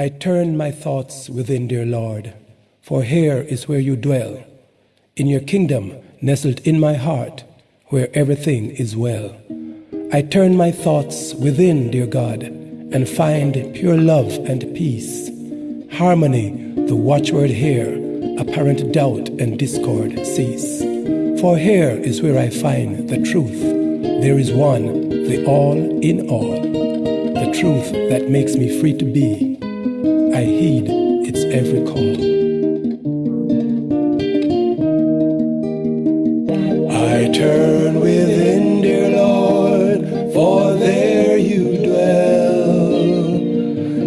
I turn my thoughts within, dear Lord, for here is where you dwell, in your kingdom nestled in my heart, where everything is well. I turn my thoughts within, dear God, and find pure love and peace, harmony, the watchword here, apparent doubt and discord cease. For here is where I find the truth. There is one, the all in all, the truth that makes me free to be. I heed its every call. I turn within, dear Lord, for there you dwell.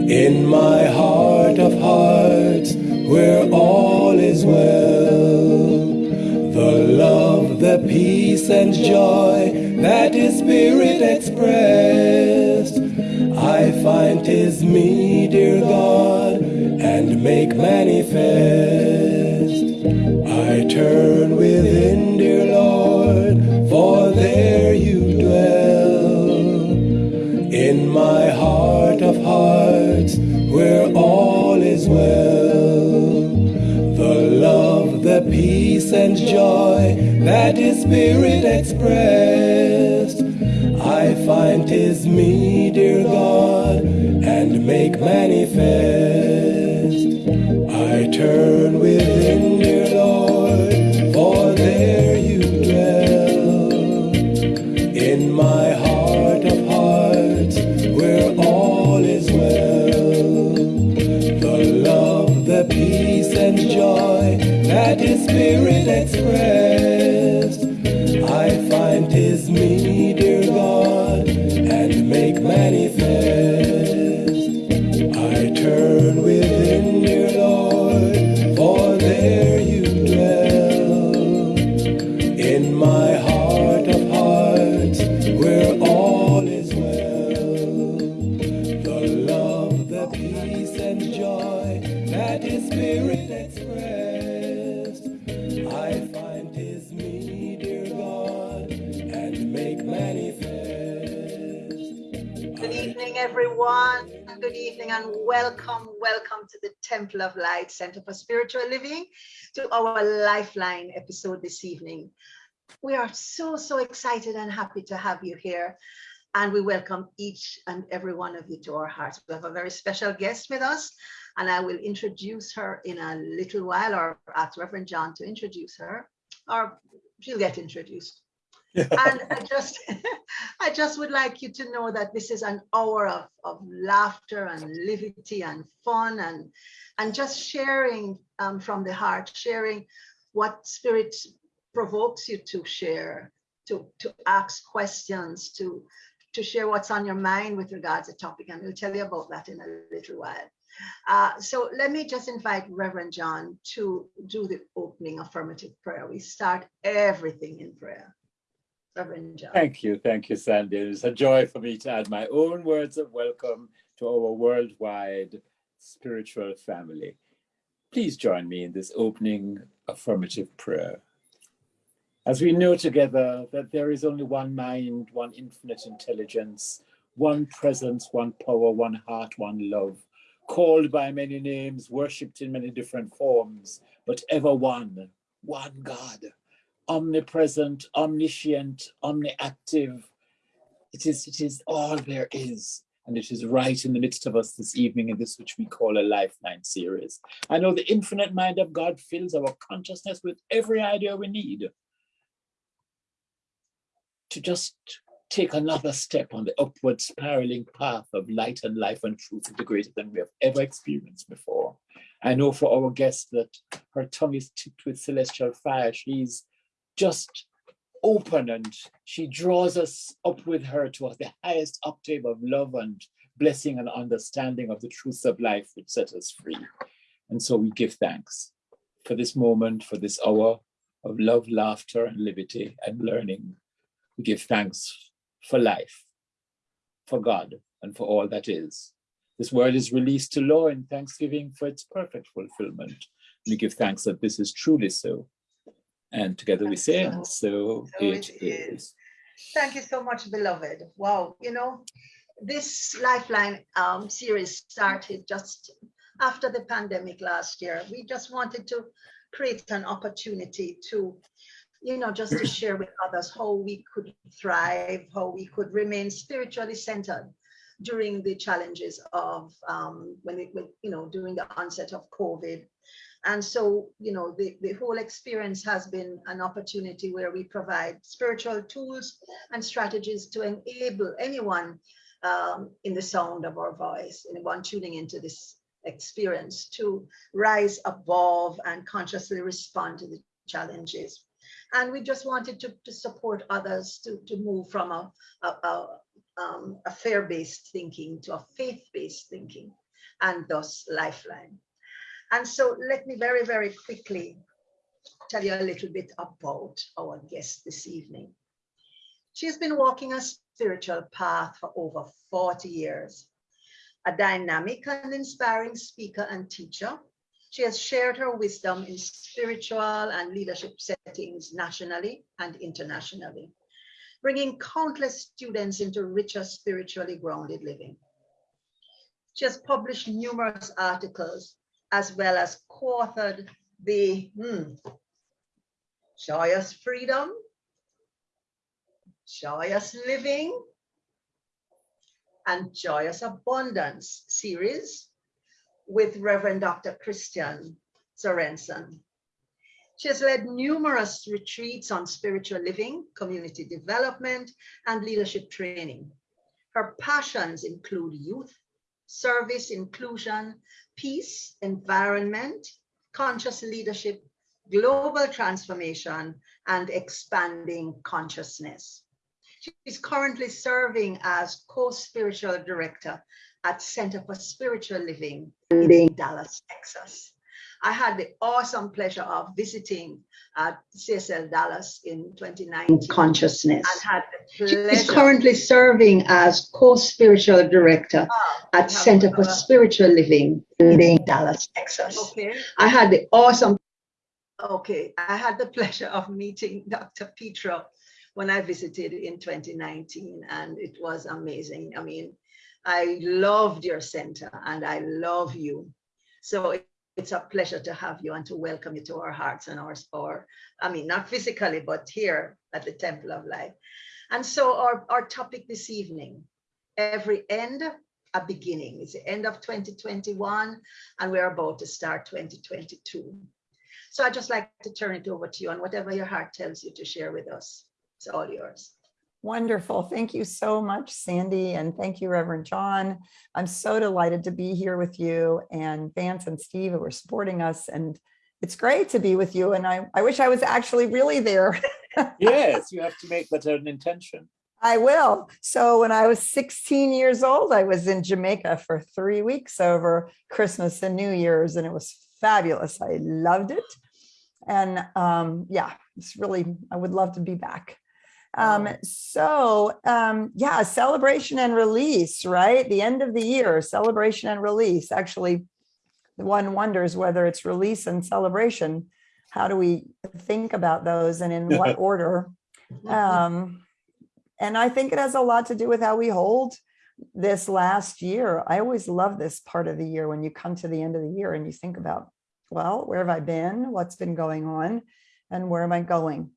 In my heart of hearts, where all is well. The love, the peace, and joy that is Spirit expressed. I find 'tis me, I turn within, dear Lord, for there you dwell. In my heart of hearts, where all is well. The love, the peace, and joy that His Spirit expressed. I find find 'tis me, dear God, and make manifest. Turn within, dear Lord, for there you dwell. In my heart of hearts, where all is well. The love, the peace, and joy that His Spirit expressed. I find 'tis me, dear God, and make manifest. And welcome, welcome to the Temple of Light Center for Spiritual Living to our Lifeline episode this evening. We are so, so excited and happy to have you here. And we welcome each and every one of you to our hearts. We have a very special guest with us, and I will introduce her in a little while or ask Reverend John to introduce her, or she'll get introduced and I just I just would like you to know that this is an hour of, of laughter and levity and fun and and just sharing um, from the heart, sharing what spirit provokes you to share, to to ask questions, to to share what's on your mind with regards to the topic, and we'll tell you about that in a little while. Uh, so let me just invite Reverend John to do the opening affirmative prayer. We start everything in prayer. Thank you, thank you, Sandy. It's a joy for me to add my own words of welcome to our worldwide spiritual family. Please join me in this opening affirmative prayer. As we know together that there is only one mind, one infinite intelligence, one presence, one power, one heart, one love, called by many names, worshipped in many different forms, but ever one, one God omnipresent, omniscient, omniactive. It is, it is all there is. And it is right in the midst of us this evening in this which we call a Lifeline series. I know the infinite mind of God fills our consciousness with every idea we need to just take another step on the upward spiraling path of light and life and truth into greater than we have ever experienced before. I know for our guest that her tongue is tipped with celestial fire. She's just open and she draws us up with her towards the highest octave of love and blessing and understanding of the truths of life which set us free. And so we give thanks for this moment, for this hour of love, laughter, and liberty and learning. We give thanks for life, for God, and for all that is. This word is released to law in thanksgiving for its perfect fulfillment. We give thanks that this is truly so. And together we say, so, So it it is. is. Thank you so much, beloved. Wow, you know, this Lifeline um, series started just after the pandemic last year. We just wanted to create an opportunity to, you know, just to share with others how we could thrive, how we could remain spiritually centered during the challenges of um, when it, when, you know, during the onset of COVID. And so, you know, the, the whole experience has been an opportunity where we provide spiritual tools and strategies to enable anyone um, in the sound of our voice, anyone tuning into this experience to rise above and consciously respond to the challenges. And we just wanted to, to support others to, to move from a, a, a, um, a fear-based thinking to a faith-based thinking and thus lifeline. And so let me very, very quickly tell you a little bit about our guest this evening. She's been walking a spiritual path for over 40 years. A dynamic and inspiring speaker and teacher, she has shared her wisdom in spiritual and leadership settings nationally and internationally, bringing countless students into richer spiritually grounded living. She has published numerous articles as well as co-authored the hmm, Joyous Freedom, Joyous Living, and Joyous Abundance series with Reverend Dr. Christian Sorensen. She has led numerous retreats on spiritual living, community development, and leadership training. Her passions include youth, service, inclusion, peace, environment, conscious leadership, global transformation, and expanding consciousness. She's currently serving as co-spiritual director at Center for Spiritual Living in Dallas, Texas. I had the awesome pleasure of visiting at CSL Dallas in 2019. Consciousness. And had the pleasure. She's currently serving as co-spiritual director Ah, at Center for Spiritual Living in Dallas, Texas. Okay. I had the awesome Okay, I had the pleasure of meeting Dr. Petra when I visited in 2019, and it was amazing. I mean, I loved your center and I love you. So it's a pleasure to have you and to welcome you to our hearts and our, or, I mean, not physically, but here at the Temple of Life. And so our, our topic this evening, every end, a beginning. It's the end of 2021, and we're about to start 2022. So I'd just like to turn it over to you and whatever your heart tells you to share with us. It's all yours. Wonderful. Thank you so much, Sandy. And thank you, Reverend John. I'm so delighted to be here with you and Vance and Steve who are supporting us. And it's great to be with you. And I, I wish I was actually really there. Yes, you have to make that an intention. I will. So when I was 16 years old, I was in Jamaica for three weeks over Christmas and New Year's, and it was fabulous. I loved it. And um, yeah, it's really, I would love to be back. Um, so um, yeah, celebration and release, right? The end of the year, celebration and release. Actually, one wonders whether it's release and celebration. How do we think about those and in what order? Um, and I think it has a lot to do with how we hold this last year. I always love this part of the year when you come to the end of the year and you think about, well, where have I been? What's been going on? And where am I going?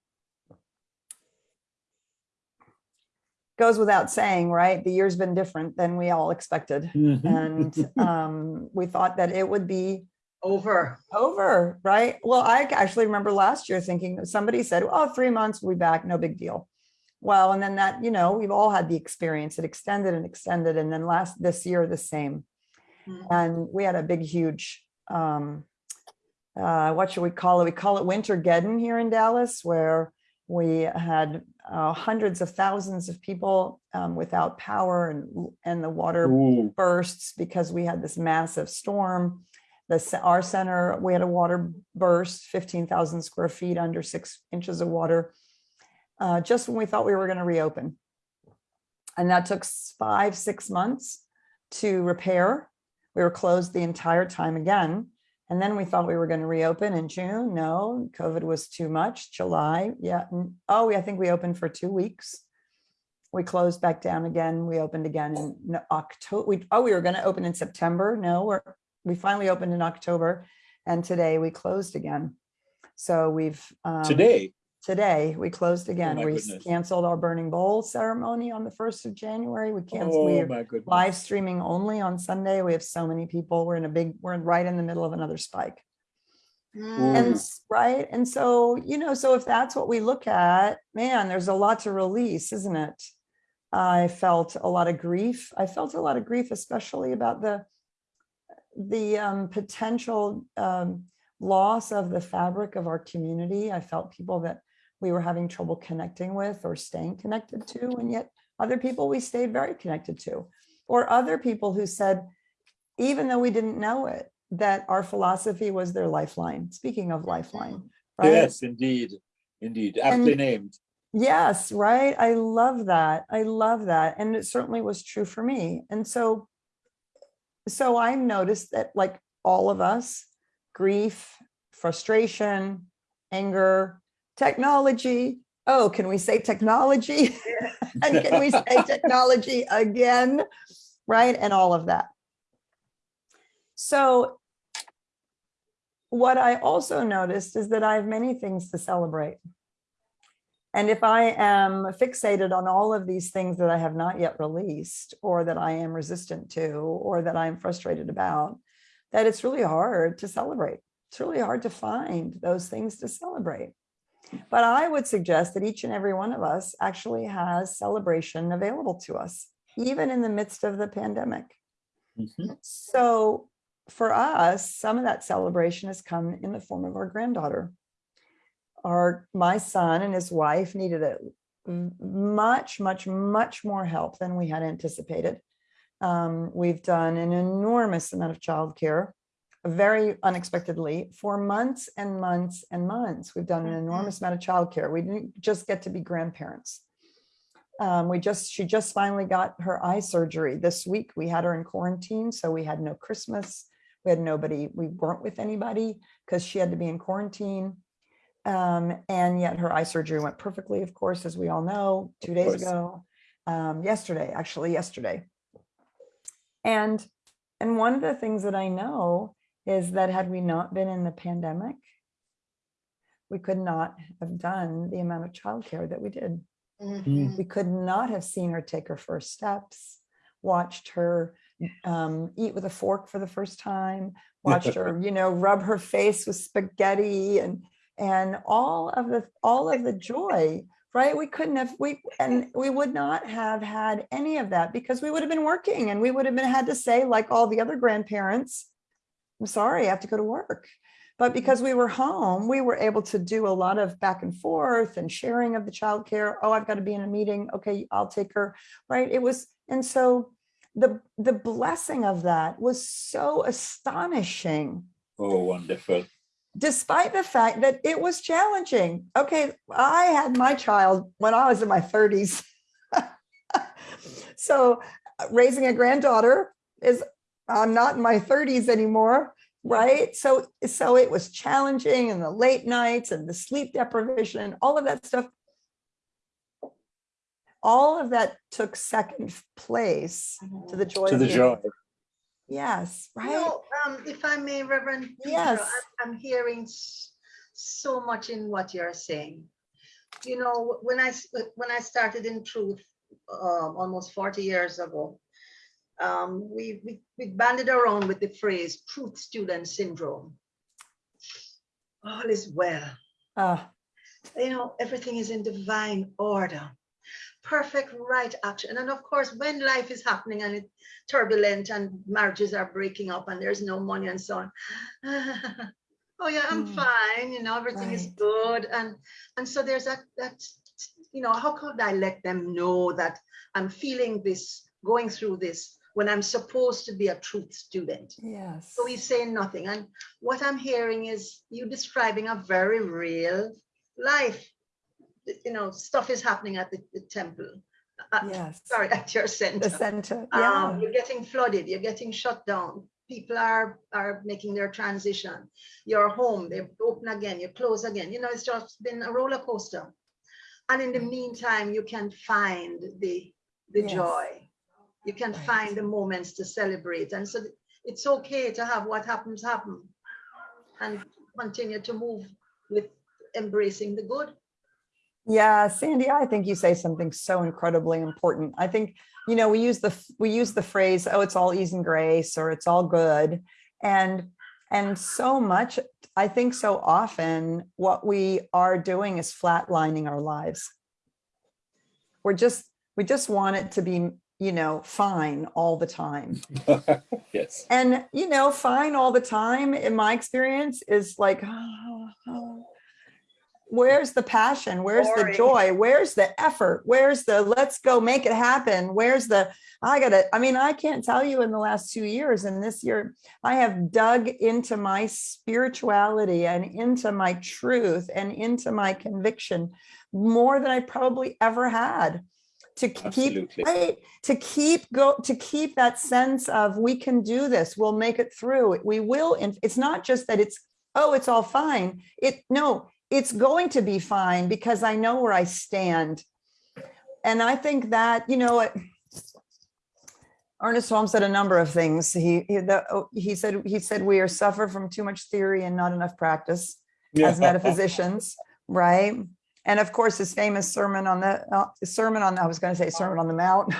Goes without saying, right? The year's been different than we all expected. And um, we thought that it would be Over. over, right? Well, I actually remember last year thinking somebody said, oh, three months, we'll be back, no big deal. Well, and then that, you know, we've all had the experience. It extended and extended. And then last this year, the same. Mhm. And we had a big, huge, um, uh, what should we call it? We call it Wintergeddon here in Dallas, where we had uh, hundreds of thousands of people um, without power and, and the water Ooh, bursts because we had this massive storm. The, our center, we had a water burst, 15,000 square feet under six inches of water, uh, just when we thought we were going to reopen. And that took five, six months to repair. We were closed the entire time again. And then we thought we were going to reopen in June. No, COVID was too much. July, yeah. Oh, I think we opened for two weeks We closed back down again. We opened again in October. We, oh, we were going to open in September. No, we're, we finally opened in October and today we closed again. So we've. um, Today, Today, we closed again. my We goodness. canceled our burning bowl ceremony on the first of January. We canceled, oh live streaming only on Sunday. We have so many people. We're in a big, we're right in the middle of another spike. Mm. And right, and so, you know, so if that's what we look at, man, there's a lot to release, isn't it? I felt a lot of grief. I felt a lot of grief, especially about the the um, potential um, loss of the fabric of our community. I felt people that we were having trouble connecting with or staying connected to, and yet other people we stayed very connected to, or other people who said, even though we didn't know it, that our philosophy was their lifeline. Speaking of lifeline, mm-hmm. right? Yes, indeed, indeed, aptly named. Yes, right. I love that. I love that. And it certainly was true for me. And so, so I noticed that like all of us, grief, frustration, anger, technology. Oh, can we say technology? and can we say technology again? Right. And all of that. So what I also noticed is that I have many things to celebrate. And if I am fixated on all of these things that I have not yet released, or that I am resistant to, or that I'm frustrated about, that it's really hard to celebrate. It's really hard to find those things to celebrate. But I would suggest that each and every one of us actually has celebration available to us, even in the midst of the pandemic. Mhm. So for us, some of that celebration has come in the form of our granddaughter. Our, my son and his wife needed a much, much, much more help than we had anticipated. Um, we've done an enormous amount of childcare, very unexpectedly, for months and months and months. We've done an Mhm. enormous amount of childcare. We didn't just get to be grandparents. Um, we just, she just finally got her eye surgery this week. We had her in quarantine, so we had no Christmas. We had nobody, we weren't with anybody because she had to be in quarantine. Um, and yet her eye surgery went perfectly, of course, as we all know, two days ago, um, yesterday, actually yesterday. And, and one of the things that I know is that had we not been in the pandemic, we could not have done the amount of childcare that we did. Mhm. We could not have seen her take her first steps, watched her um, eat with a fork for the first time, watched her, you know, rub her face with spaghetti and and all of the all of the joy, right? We couldn't have we and we would not have had any of that because we would have been working and we would have been had to say like all the other grandparents, I'm sorry, I have to go to work. But because we were home, we were able to do a lot of back and forth and sharing of the childcare. Oh, I've got to be in a meeting. Okay, I'll take her. Right. It was, and so the the blessing of that was so astonishing, Oh, wonderful. despite the fact that it was challenging. Okay, I had my child when I was in my 30s. so uh, raising a granddaughter is I'm not in my 30s anymore right so so it was challenging and the late nights and the sleep deprivation all of that stuff all of that took second place to the joy To the joy. yes You right know, um, if I may, Reverend. Peter, Yes. I'm- I'm hearing so much in what you're saying. You know, when I when I started in truth, um, almost 40 years ago, um, we, we, we banded around with the phrase truth student syndrome. All is well. uh, you know, everything is in divine order. Perfect right action. And of course, when life is happening and it's turbulent and marriages are breaking up and there's no money and so on. oh yeah, I'm Mm. fine, you know, everything is good. And and so there's that that you know, how could I let them know that I'm feeling this, going through this when I'm supposed to be a truth student? yes So we say nothing. And what I'm hearing is you describing a very real life. You know, stuff is happening at the, the temple. Uh, yes Sorry, at your center. the center. Um, yeah you're getting flooded, you're getting shut down. People are are making their transition. You're home, they open again, you close again. You know, it's just been a roller coaster. And in the meantime, you can find the the Yes. joy. You can Right. find the moments to celebrate. And so it's okay to have what happens happen and continue to move with embracing the good. Yeah, Sandy, I think you say something so incredibly important. I think, you know, we use the we use the phrase, oh, it's all ease and grace or it's all good. And and so much, I think so often what we are doing is flatlining our lives. We're just, we just want it to be, you know, fine all the time. yes. And, you know, fine all the time, in my experience, is like, where's the passion? Where's the joy? Where's the effort? Where's the let's go make it happen? Where's the, I gotta, I mean, I can't tell you in the last two years and this year, I have dug into my spirituality and into my truth and into my conviction more than I probably ever had to keep Absolutely. right? To keep go to keep that sense of we can do this. We'll make it through. We will and it's not just that it's oh it's all fine. It no it's going to be fine because i know where i stand. And i think that you know what? Ernest Holmes said a number of things. He he, the, oh, he said he said we are suffer from too much theory and not enough practice as metaphysicians, right? And of course, his famous sermon on the uh, sermon on I was going to say sermon on the mount,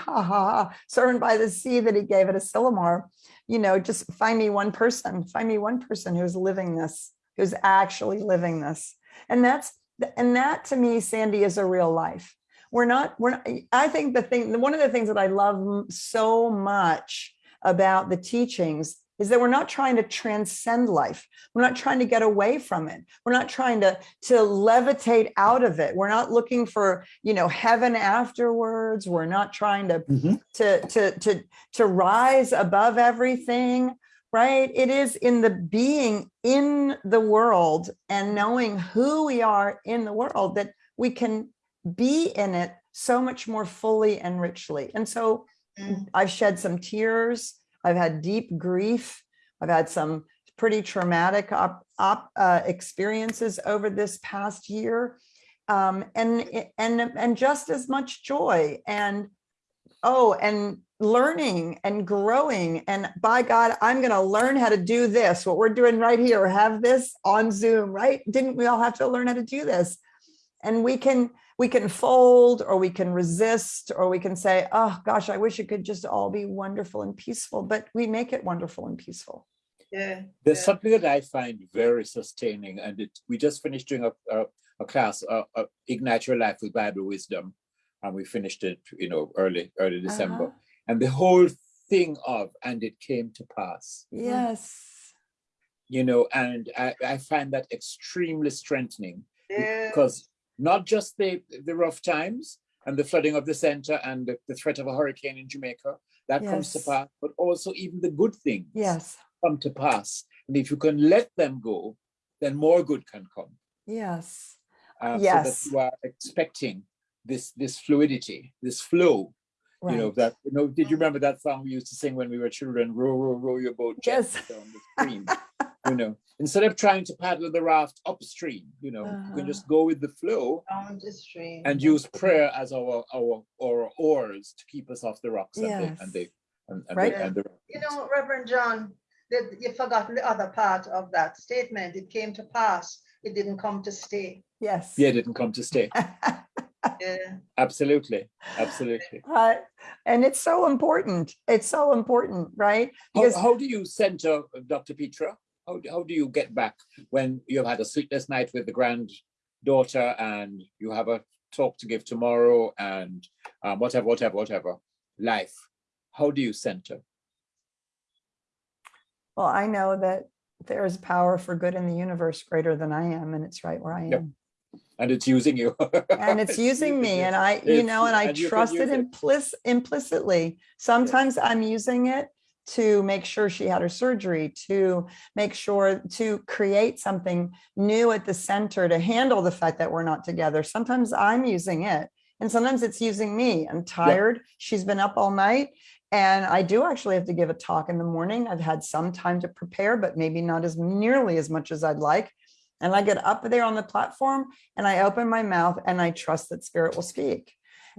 sermon by the sea that he gave at Asilomar. You know, just find me one person, find me one person who's living this, who's actually living this, and that's and that to me, Sandy, is a real life. We're not. We're. Not, I think the thing, one of the things that I love so much about the teachings is that we're not trying to transcend life. We're not trying to get away from it. We're not trying to, to levitate out of it. We're not looking for, you know, heaven afterwards. We're not trying to, Mhm. to, to, to, to rise above everything, right? It is in the being in the world and knowing who we are in the world that we can be in it so much more fully and richly. And so Mm. I've shed some tears. I've had deep grief. I've had some pretty traumatic op, op, uh, experiences over this past year, um, and and and just as much joy and oh, and learning and growing. And by God, I'm going to learn how to do this. What we're doing right here, have this on Zoom, right? Didn't we all have to learn how to do this? And we can we can fold or we can resist or we can say, oh gosh, I wish it could just all be wonderful and peaceful, but we make it wonderful and peaceful. Yeah. There's yeah. something that I find very sustaining, and it, we just finished doing a, a, a class, uh, uh, Ignite Your Life with Bible Wisdom, and we finished it, you know, early, early December. Uh-huh. And the whole thing of, and it came to pass, Yes. you know, and I, I find that extremely strengthening Yeah. because not just the, the rough times and the flooding of the center and the, the threat of a hurricane in Jamaica, that comes to pass, but also even the good things Yes. come to pass. And if you can let them go, then more good can come. Yes. Uh, Yes. So that you are expecting this this fluidity, this flow. You know that. You know, did you remember that song we used to sing when we were children? Row, row, row your boat Yes. gently down the stream. you know, instead of trying to paddle the raft upstream, you know, you Uh-huh. can just go with the flow Down the stream. and use prayer as our our our oars to keep us off the rocks and the and the Yes. and, and, Right. the, and the You know, Reverend John, that you forgot the other part of that statement. It came to pass. It didn't come to stay. Yes. yeah, it didn't come to stay. Yeah. Absolutely, absolutely. Right. And it's so important. It's so important, right? How, Because how do you center uh, Dr. Petra? How, do- how do you get back when you've had a sleepless night with the granddaughter and you have a talk to give tomorrow and um, whatever, whatever, whatever, life? How do you center? well, I know that there is power for good in the universe greater than I am, and it's right where I Yep. And it's using you. and it's using me and i you It's- know and i and trust it implic- implicitly. Sometimes i'm using it to make sure she had her surgery to make sure to create something new at the center to handle the fact that we're not together. Sometimes i'm using it and sometimes it's using me. I'm tired. She's been up all night and i do actually have to give a talk in the morning. I've had some time to prepare but maybe not as nearly as much as i'd like And I get up there on the platform and I open my mouth and I trust that spirit will speak.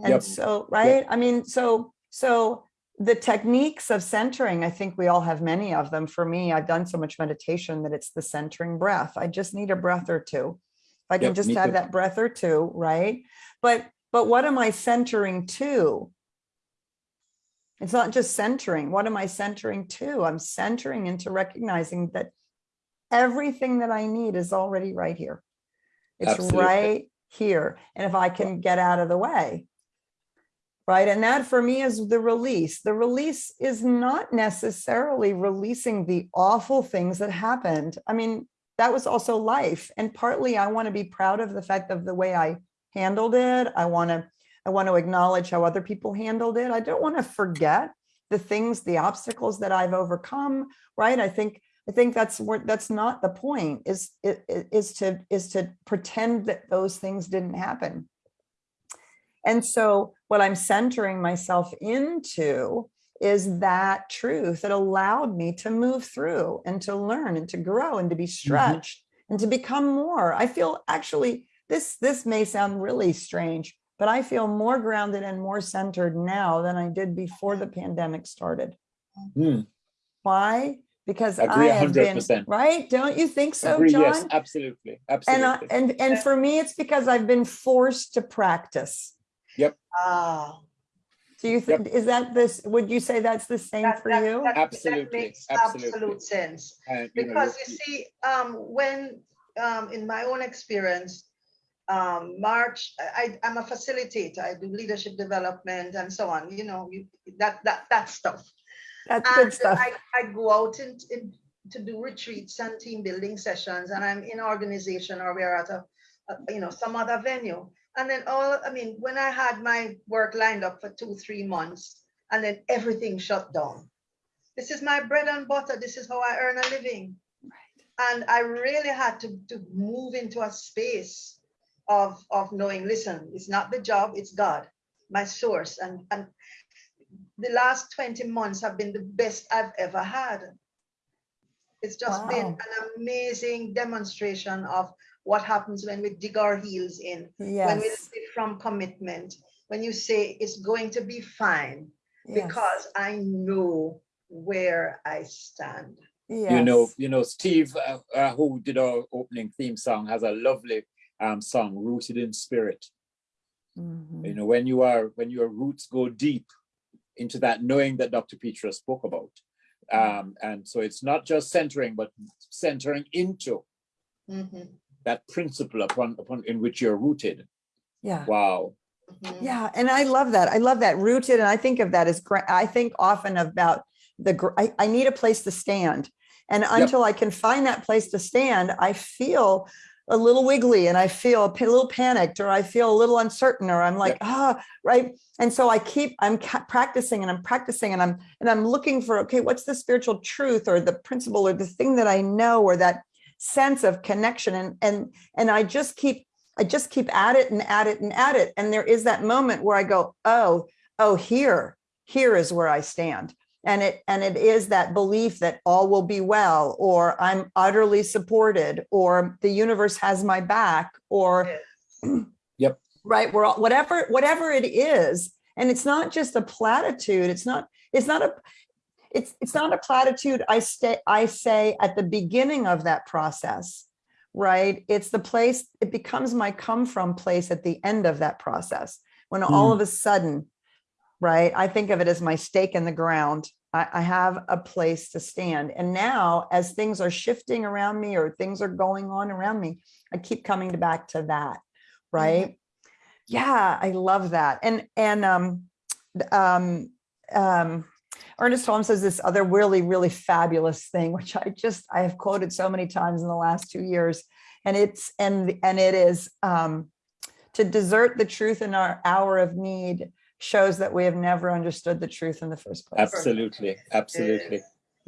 And Yep. so, right? I mean, so, so the techniques of centering, I think we all have many of them. For me, I've done so much meditation that it's the centering breath. I just need a breath or two. If I can Yep, just have too. that breath or two, right? But, but what am I centering to? It's not just centering. What am I centering to? I'm centering into recognizing that everything that I need is already right here. It's Absolutely. right here. And if I can get out of the way. Right. And that for me is the release. The release is not necessarily releasing the awful things that happened. I mean, that was also life. And partly I want to be proud of the fact of the way I handled it. I want to I want to acknowledge how other people handled it. I don't want to forget the things, the obstacles that I've overcome, right? I think I think that's where that's not the point is is to is to pretend that those things didn't happen. And so what I'm centering myself into is that truth that allowed me to move through and to learn and to grow and to be stretched and to become more. I feel actually this this may sound really strange, but I feel more grounded and more centered now than I did before the pandemic started. Hmm. Why? Because Agree I have been 100%. right. Don't you think so, Agree, John? yes, absolutely, and absolutely. I, and and for me, it's because I've been forced to practice. Yep. Ah, Do you think is that this? Would you say that's the same that- for that- you? that- that Absolutely, makes absolutely. Absolute sense. And, you Because you- you see, um, when, um, in my own experience, um, March, I, I'm a facilitator, I do leadership development and so on, you know, you, that, that, that stuff. That's good And stuff. I, I go out in, in, to do retreats and team building sessions and I'm in organization or we're at a, a, you know, some other venue. And then all, I mean, when I had my work lined up for two, three months and then everything shut down. This is my bread and butter. This is how I earn a living. And I really had to, to move into a space of, of knowing, listen, it's not the job, it's God, my source. And, and the last 20 months have been the best I've ever had. It's just been an amazing demonstration of what happens when we dig our heels in, when we Yes. live from commitment, when you say it's going to be fine, yes, because I know where I stand. you know, you know, Steve, uh, uh, who did our opening theme song, has a lovely um, song, "Rooted in Spirit." Mhm. You know, when you are when your roots go deep into that knowing that Dr. Petra spoke about, um, and so it's not just centering, but centering into Mhm, that principle upon upon in which you're rooted. Yeah. Wow. mhm. Yeah, and I love that. I love that rooted, and I think of that as gra- I think often about the. I, I need a place to stand, and until I can find that place to stand, I feel a little wiggly, and I feel a little panicked, or I feel a little uncertain, or I'm like, ah, right. And so I keep I'm practicing, and I'm practicing, and I'm and I'm looking for okay, what's the spiritual truth, or the principle, or the thing that I know, or that sense of connection, and and and I just keep I just keep at it and at it and at it. And there is that moment where I go, oh, oh, here, here is where I stand. And it and it is that belief that all will be well, or I'm utterly supported, or the universe has my back, or Yep. right, we're all, whatever, whatever it is. And it's not just a platitude. It's not, it's not a it's it's not a platitude I stay I say at the beginning of that process right? It's the place, it becomes my come from place at the end of that process. When all hmm. of a sudden, right? I think of it as my stake in the ground. I, I have a place to stand. And now, as things are shifting around me or things are going on around me, I keep coming back to that, right? Yeah, I love that. And and um um um Ernest Holmes says this other really, really fabulous thing, which I just I have quoted so many times in the last two years, and it's and and it is um, to desert the truth in our hour of need shows that we have never understood the truth in the first place. Absolutely, absolutely.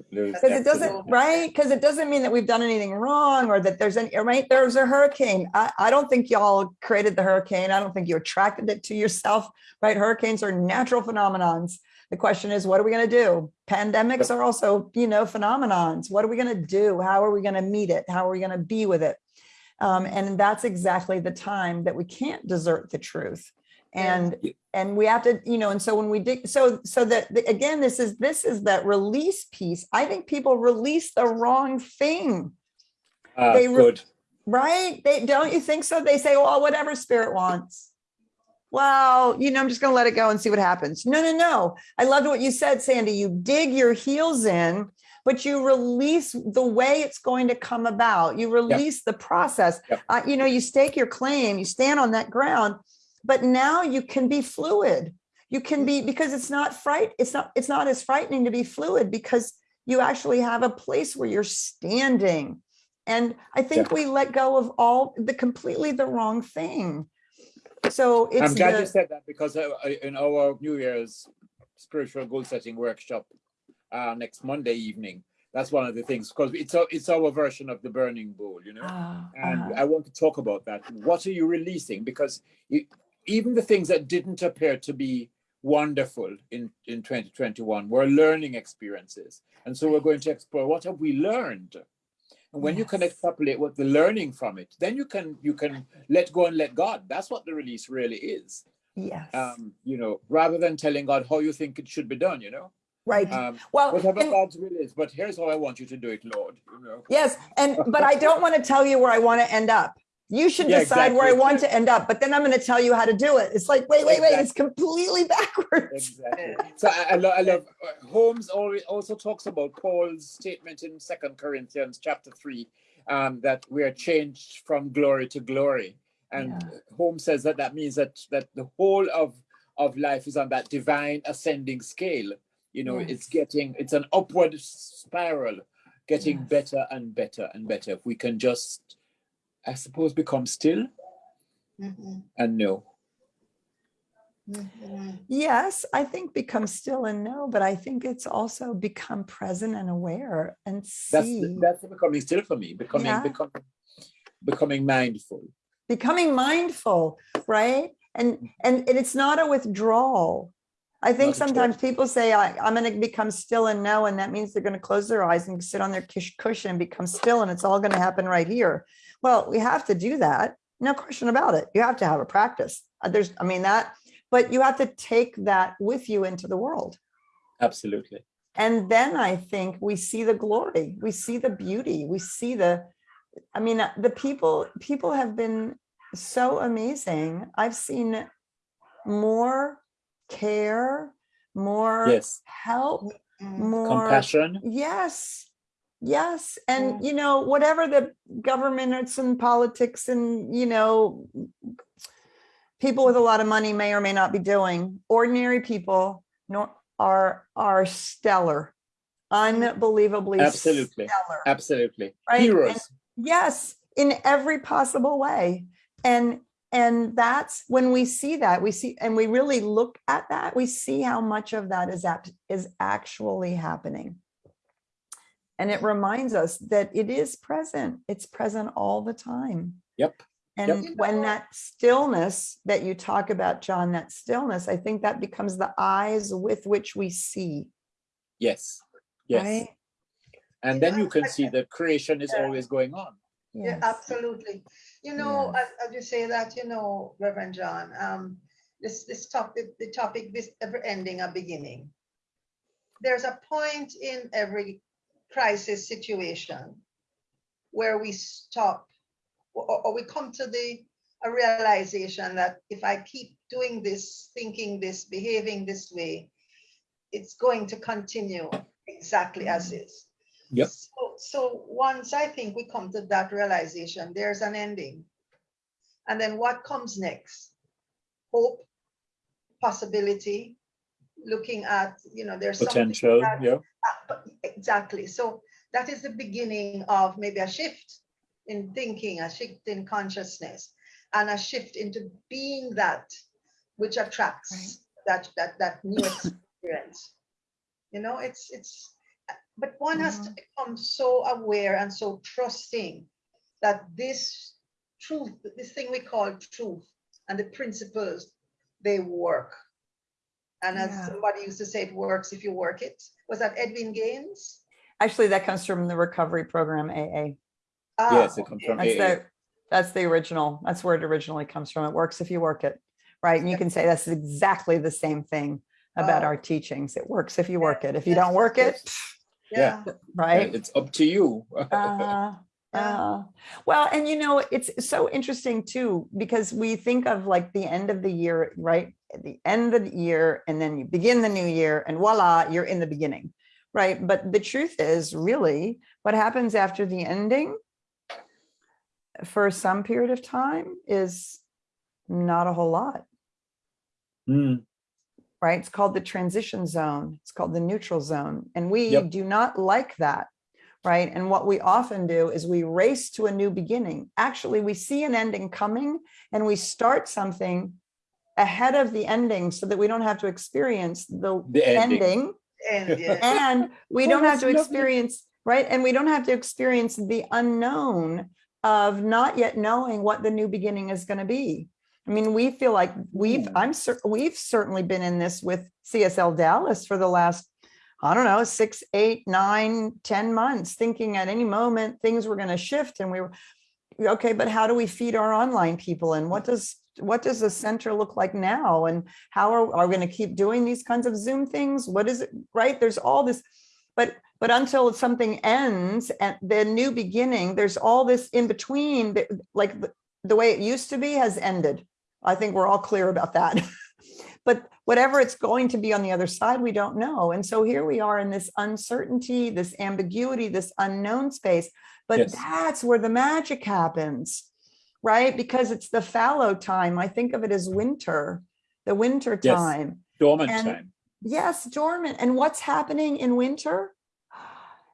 Because it doesn't, right? Because it doesn't mean that we've done anything wrong or that there's any, right? There's a hurricane. I, I don't think y'all created the hurricane. I don't think you attracted it to yourself, right? Hurricanes are natural phenomenons. The question is, what are we going to do? Pandemics are also, you know, phenomenons. What are we going to do? How are we going to meet it? How are we going to be with it? Um, and that's exactly the time that we can't desert the truth. And, Yeah. and we have to, you know, and so when we dig, so, so that, the- again, this is, this is that release piece. I think people release the wrong thing, Ah, They good. right? They, don't you think so? They say, well, whatever spirit wants. Well, you know, I'm just gonna let it go and see what happens. No, no, no. I loved what you said, Sandy. You dig your heels in, but you release the way it's going to come about. You release the process. Yep. Uh, you know, you stake your claim, you stand on that ground, but now you can be fluid. You can be because it's not fright. It's not. It's not as frightening to be fluid because you actually have a place where you're standing. And I think we let go of all the completely the wrong thing. So it's I'm glad the- you said that because uh, uh, in our New Year's spiritual goal setting workshop uh, next Monday evening, that's one of the things because it's our, it's our version of the burning bowl, you know. Ah, and uh-huh. I want to talk about that. What are you releasing? Because you, even the things that didn't appear to be wonderful in, in 2021 were learning experiences. And so we're going to explore what have we learned? And when you can Yes. extrapolate what the learning from it, then you can you can let go and let God. That's what the release really is. yes, Um, you know, rather than telling God how you think it should be done, you know. right. Um, well, whatever and- God's will is, but here's how I want you to do it, Lord. You know. yes, and but I don't want to tell you where I want to end up. You should Yeah, decide where I want to end up, but then I'm going to tell you how to do it. It's like, wait, wait, wait, it's completely backwards. Exactly. So I, I, lo- I love uh, Holmes also talks about Paul's statement in Second Corinthians chapter three um, that we are changed from glory to glory, and Yeah. Holmes says that that means that that the whole of of life is on that divine ascending scale. You know, it's getting it's an upward spiral, getting Yes. better and better and better. If we can just, I suppose, become still Mhm, and know. mhm. Yes, I think become still and know, but I think it's also become present and aware and That's see. that's becoming still for me. Becoming Yeah. becoming becoming mindful. becoming mindful right and and, and it's not a withdrawal i think Not at all. sometimes people say I, i'm going to become still and know and that means they're going to close their eyes and sit on their cush- cushion and become still and it's all going to happen right here. Well we have to do that. No question about it. You have to have a practice. Uh, there's i mean that but you have to take that with you into the world. Absolutely. and then i think we see the glory. We see the beauty. We see the i mean uh, the people people have been so amazing. I've seen more care more Yes. help Mm. more Compassion. yes yes and Mm. you know whatever the governments and politics and you know people with a lot of money may or may not be doing ordinary people nor are are stellar unbelievably Absolutely. stellar Absolutely. Right, Heroes. yes in every possible way and and that's when we see that we see and we really look at that we see how much of that is act, is actually happening and it reminds us that it is present it's present all the time Yep. and Yep. when that stillness that you talk about john that stillness i think that becomes the eyes with which we see Yes. Yes. right And then you can see that creation is always going on. Yeah, absolutely. You know, Yes. as, as you say that, you know, Reverend John, um, this this topic, the topic, this ever ending a beginning. There's a point in every crisis situation where we stop or, or we come to the a realization that if I keep doing this, thinking this, behaving this way, it's going to continue exactly as is. Yep. So, so once I think we come to that realization, there's an ending. And then what comes next? Hope, possibility, looking at, you know, there's Potential. that- Yeah. Ah, Exactly. So that is the beginning of maybe a shift in thinking, a shift in consciousness, and a shift into being that which attracts that that that new experience. You know, it's it's but one has to become so aware and so trusting that this truth, this thing we call truth and the principles, they work. And as Yeah. somebody used to say, it works if you work it. Was that Edwene Gaines? actually that comes from the recovery program aa Ah, Yes, it comes from That's AA. the That's the original. That's where it originally comes from. It works if you work it, right? And you can say that's exactly the same thing about Oh. our teachings. It works if you work it. If you don't work it, Yeah. right? It's up to you. Uh, Yeah. uh, well, and you know, it's so interesting too, because we think of like the end of the year, right? At the end of the year, and then you begin the new year, and voila, you're in the beginning, right? But the truth is, really, what happens after the ending for some period of time is not a whole lot Mm, right? It's called the transition zone. It's called the neutral zone. And we Yep. do not like that, right? And what we often do is we race to a new beginning. Actually, we see an ending coming and we start something ahead of the ending so that we don't have to experience the, The ending. ending And yes. and we don't have to lovely. experience right and we don't have to experience the unknown of not yet knowing what the new beginning is going to be i mean we feel like we've i'm we've certainly been in this with csl dallas for the last i don't know six eight nine ten months thinking at any moment things were going to shift and we were okay but how do we feed our online people and what does what does the center look like now? And how are, are we going to keep doing these kinds of zoom things? What is it right? There's all this but but until something ends and the new beginning there's all this in between that, like the, the way it used to be has ended i think we're all clear about that but whatever it's going to be on the other side we don't know and so here we are in this uncertainty this ambiguity this unknown space but Yes. that's where the magic happens right because it's the fallow time i think of it as winter the winter Yes. time Dormant And- time. Yes, dormant. And what's happening in winter?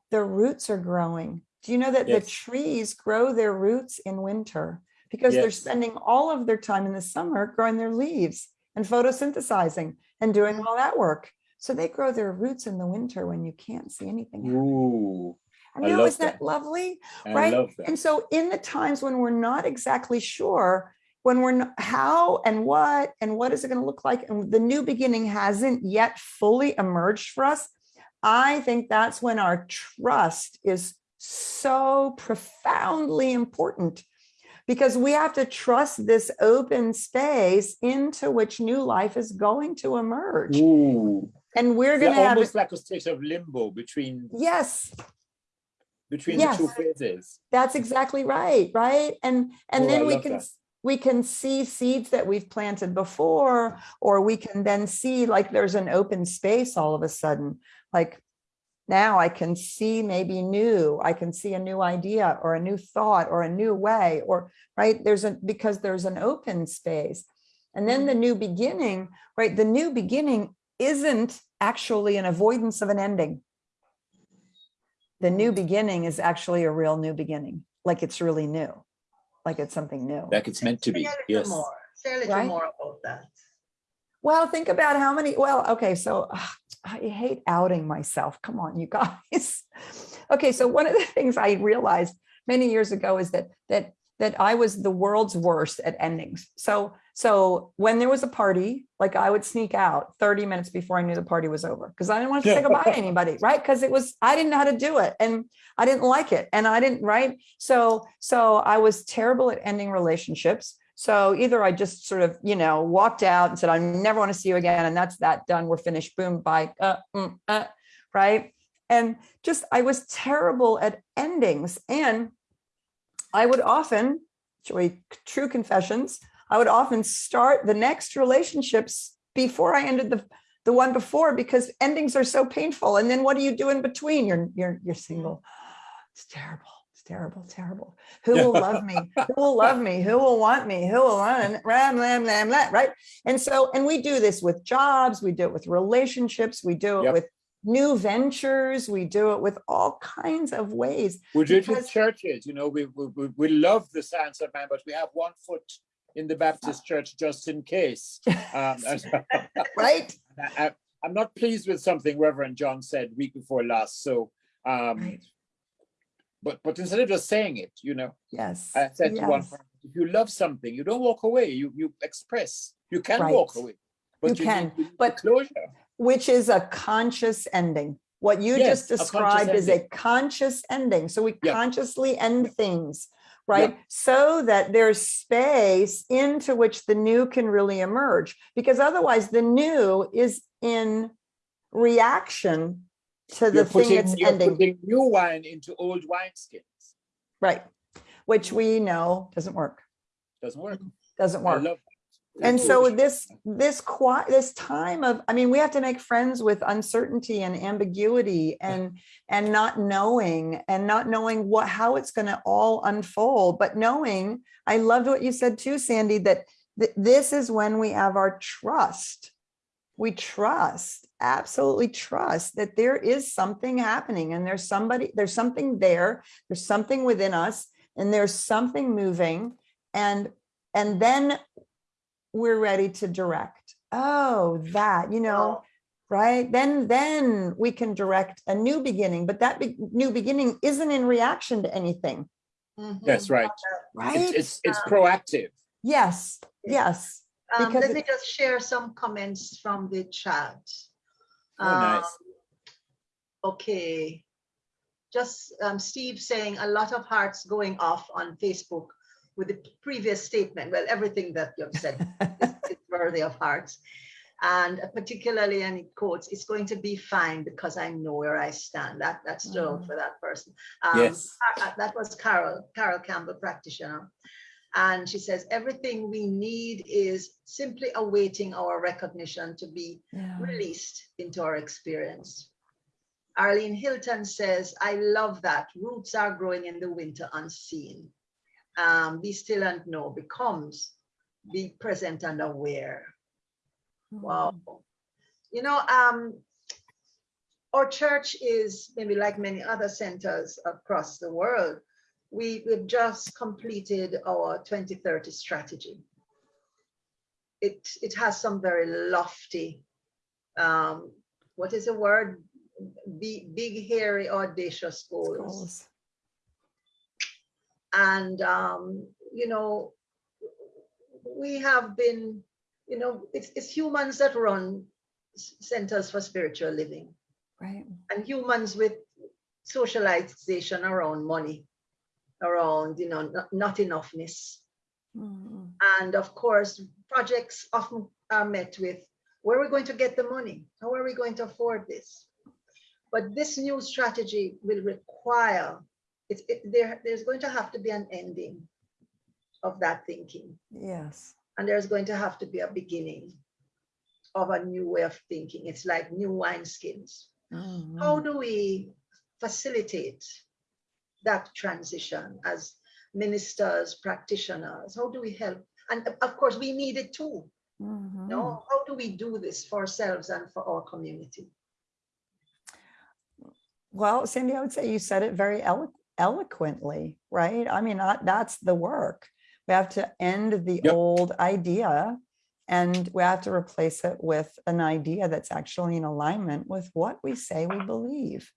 The roots are growing. Do you know that the trees grow their roots in winter because they're spending all of their time in the summer growing their leaves and photosynthesizing and doing all that work. So they grow their roots in the winter when you can't see anything. Ooh, I I know, love isn't that that. lovely? I Right? And so in the times when we're not exactly sure, when we're not, how and what and what is it going to look like, and the new beginning hasn't yet fully emerged for us, I think that's when our trust is so profoundly important because we have to trust this open space into which new life is going to emerge. Ooh, And we're going to have, almost like a state of limbo between yes, between Yes. the two phases. That's exactly right, right? And and Oh, I then we can that. we can see seeds that we've planted before, or we can then see like there's an open space all of a sudden. Like now I can see maybe new, I can see a new idea or a new thought or a new way, or right, there's a because there's an open space. And then mm-hmm. the new beginning, right? The new beginning isn't actually an avoidance of an ending the new mm-hmm. beginning is actually a real new beginning, like it's really new, like it's something new. Like it's meant to be. a Yes. more. Say a little Right? more about that. Well, think about how many, well, okay, so ugh, I hate outing myself. Come on, you guys. Okay, so one of the things I realized many years ago is that that that I was the world's worst at endings. So so when there was a party, like I would sneak out 30 minutes before I knew the party was over because I didn't want to say goodbye to anybody, right? Because it was I didn't know how to do it and I didn't like it and I didn't, right? So so I was terrible at ending relationships. So either I just sort of, you know, walked out and said, I never want to see you again. And that's that done. We're finished. Boom, bye. Uh, mm, uh, right. And just, I was terrible at endings. And I would often, true confessions, I would often start the next relationships before I ended the, the one before because endings are so painful. And then what do you do in between? You're, you're, you're single. It's terrible. Terrible, terrible. Who will love me? Who will love me? Who will want me? Who will want ram, lam, lam, lam, right? And so, and we do this with jobs, we do it with relationships, we do it Yep. with new ventures, we do it with all kinds of ways. We do it with churches, you know, we, we, we- we love the Science of Mind, but we have one foot in the Baptist church just in case. Um, Right? I, I'm not pleased with something Reverend John said week before last. So, um, Right. But but instead of just saying it, you know, Yes. I said to one yes. friend, if you love something, you don't walk away. You you express. You can Right. walk away, but You you, can, need- you need but- closure. Which is a conscious ending. What you Yes, just a described is a conscious ending. So we Yeah. consciously end things. right? So that there's space into which the new can really emerge, because otherwise the new is in reaction to the You're thing putting, it's you're ending, putting new wine into old wineskins. right? Which we know doesn't work, Doesn't work. doesn't work. And so this, this qui, this time of, I mean, we have to make friends with uncertainty and ambiguity and, and not knowing and not knowing what, how it's going to all unfold, but knowing, I loved what you said too, Sandy, that th- this is when we have our trust. We trust, absolutely trust that there is something happening and there's somebody, there's something there, there's something within us and there's something moving and, and then we're ready to direct. Oh, that, you know, right? Then, then we can direct a new beginning, but that be- new beginning isn't in reaction to anything, Mhm. That's right. right? It's, it's, it's proactive. Yes, yes. Um, let me just share some comments from the chat. Oh, nice. Um, Okay. Just um, Steve saying a lot of hearts going off on Facebook with the previous statement. Well, everything that you've said is, is worthy of hearts. And particularly, and it quotes, it's going to be fine because I know where I stand. That that's true Mhm. for that person. Um, Yes. Uh, That was Carol, Carol Campbell, practitioner. And she says, everything we need is simply awaiting our recognition to be Yeah. released into our experience. Arlene Hilton says, I love that. Roots are growing in the winter unseen. Um, be still and know becomes be present and aware. Wow. You know, um, our church is maybe like many other centers across the world. We, we've just completed our 2030 strategy. It, it has some very lofty, um, what is the word? Big, big, hairy, audacious goals Goals. and um, you know we have been you know it's, it's humans that run centers for spiritual living Right. and humans with socialization around money around you know not, not enoughness Mhm. and of course projects often are met with where are we going to get the money how are we going to afford this but this new strategy will require it's it, there there's going to have to be an ending of that thinking Yes. and there's going to have to be a beginning of a new way of thinking it's like new wineskins how Mhm. do we facilitate that transition as ministers practitioners how do we help and of- of course we need it too Mhm. no how do we do this for ourselves and for our community Well, Cindy, I would say you said it very elo- eloquently, right? I mean, that- that's the work. We have to end the Yep. old idea and we have to replace it with an idea that's actually in alignment with what we say we believe.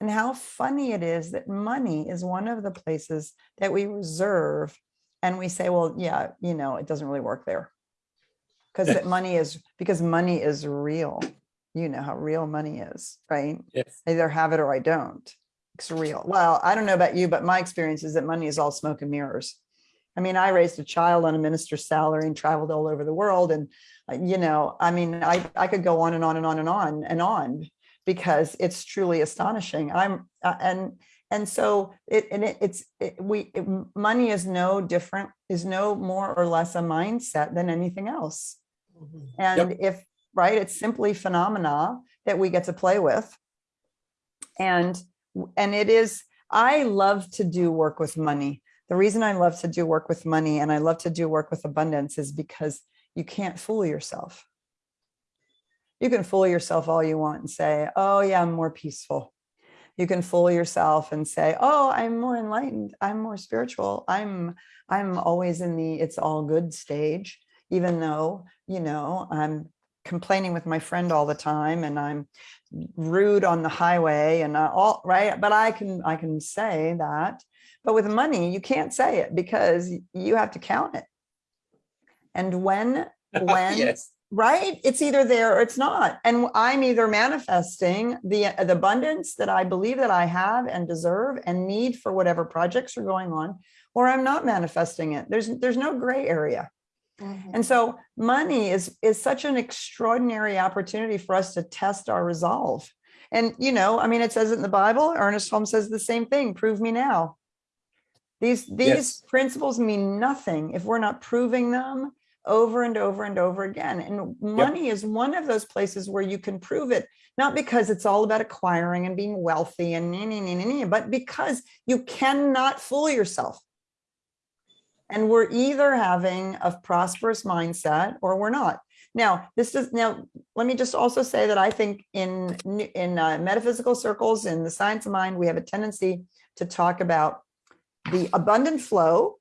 And how funny it is that money is one of the places that we reserve and we say, well, yeah, you know, it doesn't really work there. Because that money is, because money is real. You know how real money is, right? Yes. I either have it or I don't. It's real. Well, I don't know about you, but my experience is that money is all smoke and mirrors. I mean, I raised a child on a minister's salary and traveled all over the world. And, uh, you know, I mean, I, I could go on and on and on and on and on because it's truly astonishing. I'm, uh, and, and so it, and it, it's, it, we, it, money is no different, is no more or less a mindset than anything else. And if, right, it's simply phenomena that we get to play with. And, and it is, I love to do work with money. The reason I love to do work with money and I love to do work with abundance is because you can't fool yourself. You can fool yourself all you want and say, oh yeah, I'm more peaceful. You can fool yourself and say, oh, I'm more enlightened. I'm more spiritual. I'm, I'm always in the it's all good stage, even though, you know, I'm complaining with my friend all the time and I'm rude on the highway and uh, all right. But I can, I can say that, but with money, you can't say it because you have to count it. And when, when, yes. Right it's either there or it's not and i'm either manifesting the the abundance that i believe that i have and deserve and need for whatever projects are going on or I'm not manifesting it. There's, there's no gray area. Mhm. And so money is, is such an extraordinary opportunity for us to test our resolve. And, you know, I mean, it says it in the Bible, Ernest Holmes says the same thing, prove me now. These, these Yes. principles mean nothing if we're not proving them over and over and over again. And money is one of those places where you can prove it, not because it's all about acquiring and being wealthy and, nee, nee, nee, but because you cannot fool yourself. And we're either having a prosperous mindset or we're not. Now, this is now, let me just also say that I think in, in uh, metaphysical circles, in the science of mind, we have a tendency to talk about the abundant flow,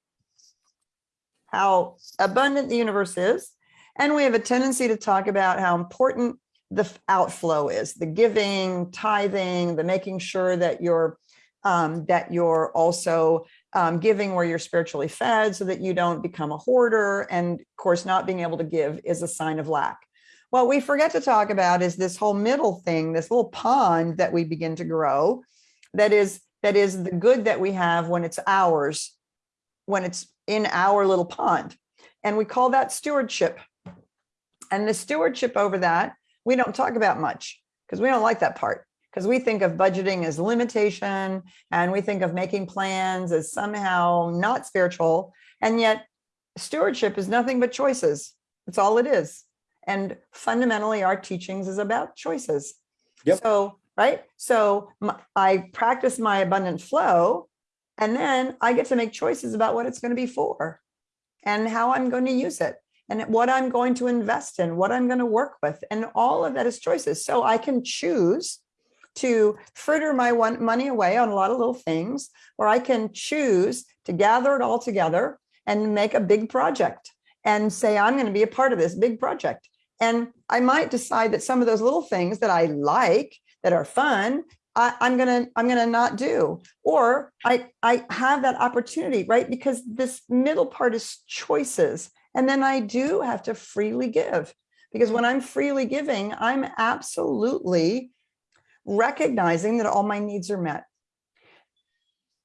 how abundant the universe is. And we have a tendency to talk about how important the outflow is, the giving, tithing, the making sure that you're um, that you're also um, giving where you're spiritually fed so that you don't become a hoarder. And of course, not being able to give is a sign of lack. What we forget to talk about is this whole middle thing, this little pond that we begin to grow that is that is the good that we have when it's ours, when it's in our little pond. And we call that stewardship. And the stewardship over that, we don't talk about much because we don't like that part because we think of budgeting as limitation and we think of making plans as somehow not spiritual. And yet stewardship is nothing but choices. That's all it is. And fundamentally, our teachings is about choices. Yep. So, right? So I practice my abundant flow and then I get to make choices about what it's going to be for and how I'm going to use it and what I'm going to invest in, what I'm going to work with. And all of that is choices. So I can choose to fritter my one money away on a lot of little things, or I can choose to gather it all together and make a big project and say, I'm going to be a part of this big project. And I might decide that some of those little things that I like, that are fun, I, I'm gonna I'm gonna not do. Or I I have that opportunity, right? Because this middle part is choices. And then I do have to freely give. Because when I'm freely giving, I'm absolutely recognizing that all my needs are met.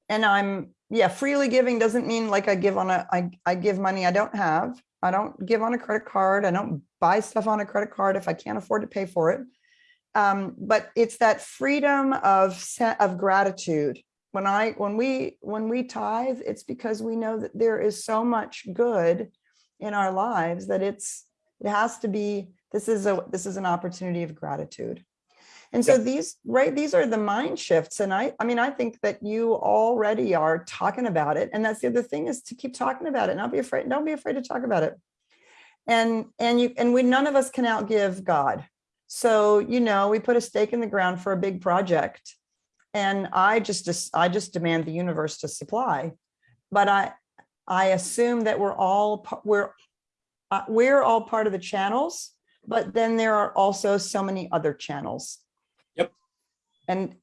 And I'm, yeah, freely giving doesn't mean like I give on a, I, I give money I don't have. I don't give on a credit card. I don't buy stuff on a credit card if I can't afford to pay for it. Um, but it's that freedom of of gratitude. When I when we when we tithe, it's because we know that there is so much good in our lives that it's it has to be this is a this is an opportunity of gratitude. And so Yeah. these, right, these are the mind shifts. And I, I mean, I think that you already are talking about it. And that's the other thing is to keep talking about it. Not be afraid, don't be afraid to talk about it. And, and you, and we, none of us can outgive God. So, you know, we put a stake in the ground for a big project. And I just, I just demand the universe to supply. But I, I assume that we're all, we're, uh, we're all part of the channels, but then there are also so many other channels. Yep. And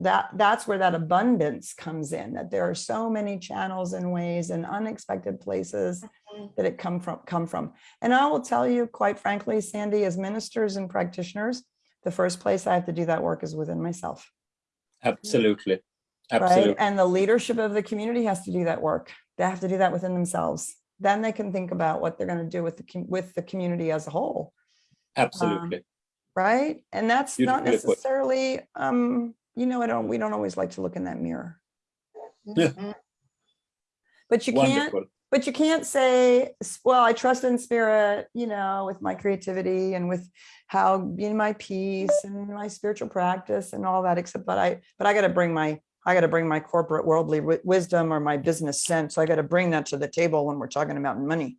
that, that's where that abundance comes in, that there are so many channels and ways and unexpected places Mhm. that it come from, come from. And I will tell you, quite frankly, Sandy, as ministers and practitioners, the first place I have to do that work is within myself Absolutely. right? Absolutely. And the leadership of the community has to do that work. They have to do that within themselves. Then they can think about what they're going to do with the with the community as a whole, Absolutely. right? And that's not necessarily, um, you know, I don't. We don't always like to look in that mirror, Yeah. Mhm. but you can't. But you can't say, well, I trust in spirit, you know, with my creativity and with how being my peace and my spiritual practice and all that, except but I, but I got to bring my, I got to bring my corporate worldly wisdom or my business sense. So I got to bring that to the table when we're talking about money.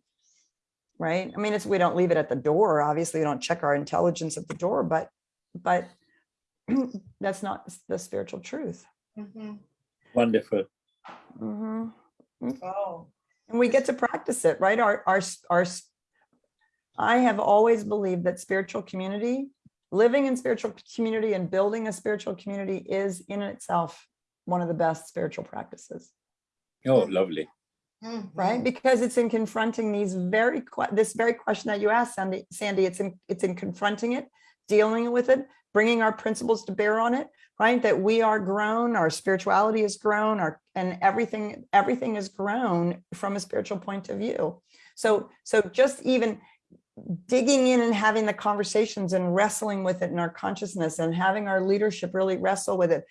Right. I mean, it's, we don't leave it at the door. Obviously, we don't check our intelligence at the door, but, but that's not the spiritual truth. Mhm. Wonderful. Mhm. Oh, And we get to practice it, right? Our, our, s- our, s- I have always believed that spiritual community, living in spiritual community and building a spiritual community is in itself one of the best spiritual practices, Oh, lovely. Mhm. right? Because it's in confronting these very, this very question that you asked, Sandy, Sandy, it's in, it's in confronting it, dealing with it, bringing our principles to bear on it, right? That we are grown, our spirituality is grown, our and everything, everything is grown from a spiritual point of view. So, so just even digging in and having the conversations and wrestling with it in our consciousness and having our leadership really wrestle with it.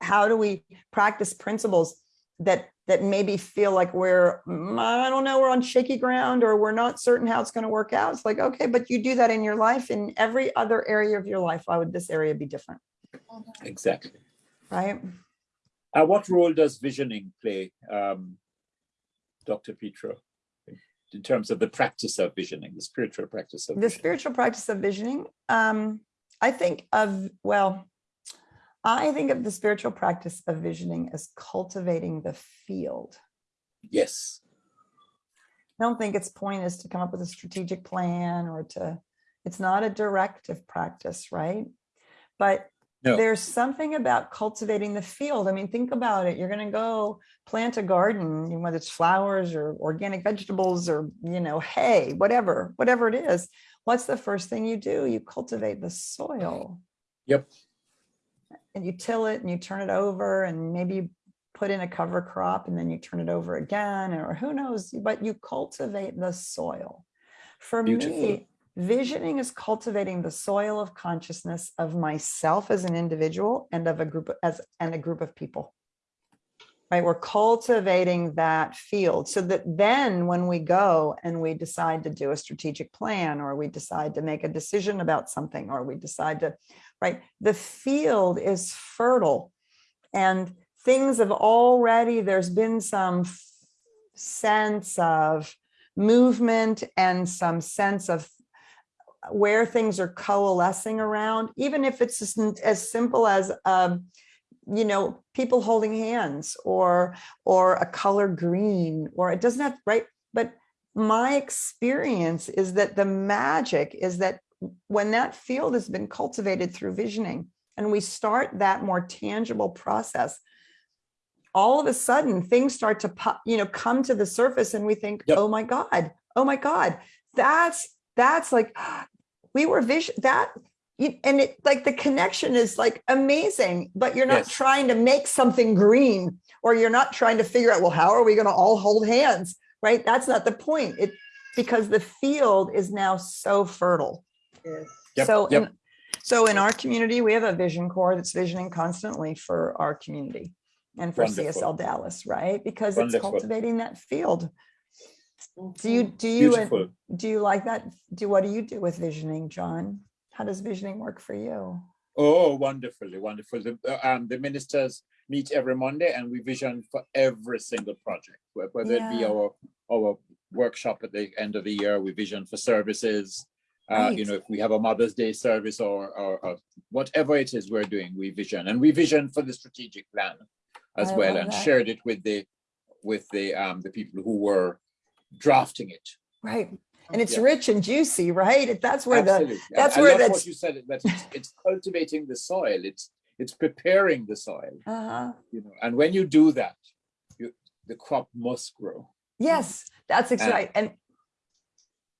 How do we practice principles that that maybe feel like we're, mm, I don't know, we're on shaky ground or we're not certain how it's going to work out. It's like, okay, but you do that in your life, in every other area of your life. Why would this area be different? Exactly. Right. Uh, what role does visioning play, um, Dr. Petra, in terms of the practice of visioning, the spiritual practice of The visioning? spiritual practice of visioning. Um, I think of, well, I think of the spiritual practice of visioning as cultivating the field. Yes, I don't think its point is to come up with a strategic plan or to, it's not a directive practice, right? But No. there's something about cultivating the field. I mean, think about it. You're going to go plant a garden, whether it's flowers or organic vegetables or, you know, hay, whatever, whatever it is. What's the first thing you do? You cultivate the soil. Yep. And you till it and you turn it over and maybe you put in a cover crop and then you turn it over again, or who knows, but you cultivate the soil. For Beautiful. me, visioning is cultivating the soil of consciousness of myself as an individual and of a group as and a group of people. Right, we're cultivating that field so that then when we go and we decide to do a strategic plan or we decide to make a decision about something or we decide to, right, the field is fertile and things have already, there's been some sense of movement and some sense of where things are coalescing around, even if it's as, simple as, um, you know, people holding hands or, or a color green, or it doesn't have, right? But my experience is that the magic is that when that field has been cultivated through visioning and we start that more tangible process, all of a sudden things start to pop, you know, come to the surface and we think, Yep. oh my God, oh my God, that's, that's like, we were vision that, you- and it like the connection is like amazing, but you're not Yes. trying to make something green or you're not trying to figure out, well, how are we going to all hold hands? Right. That's not the point. It because the field is now so fertile. Yes. Yep, So, yep. in, so in our community, we have a vision core that's visioning constantly for our community and for Wonderful. CSL Dallas, right? Because it's cultivating that field. Do you, mm-hmm. do you, beautiful. do you like that? Do, what do you do with visioning, John? How does visioning work for you? Oh, wonderfully, wonderful. The, um, the ministers meet every Monday and we vision for every single project, wh- whether it be our, our workshop at the end of the year, we vision for services. Uh, you know, if we have a Mother's Day service or, or, or whatever it is we're doing, we vision and we vision for the strategic plan as I well and that. shared it with the, with the, um, the people who were drafting it. Right. And it's Yeah. rich and juicy, right? That's where the, Absolutely. I- that's I where love that's- What you said, that it's, it's cultivating the soil, it's, it's preparing the soil. uh-huh. you know and when you do that you the crop must grow Yes, that's exactly And- right. And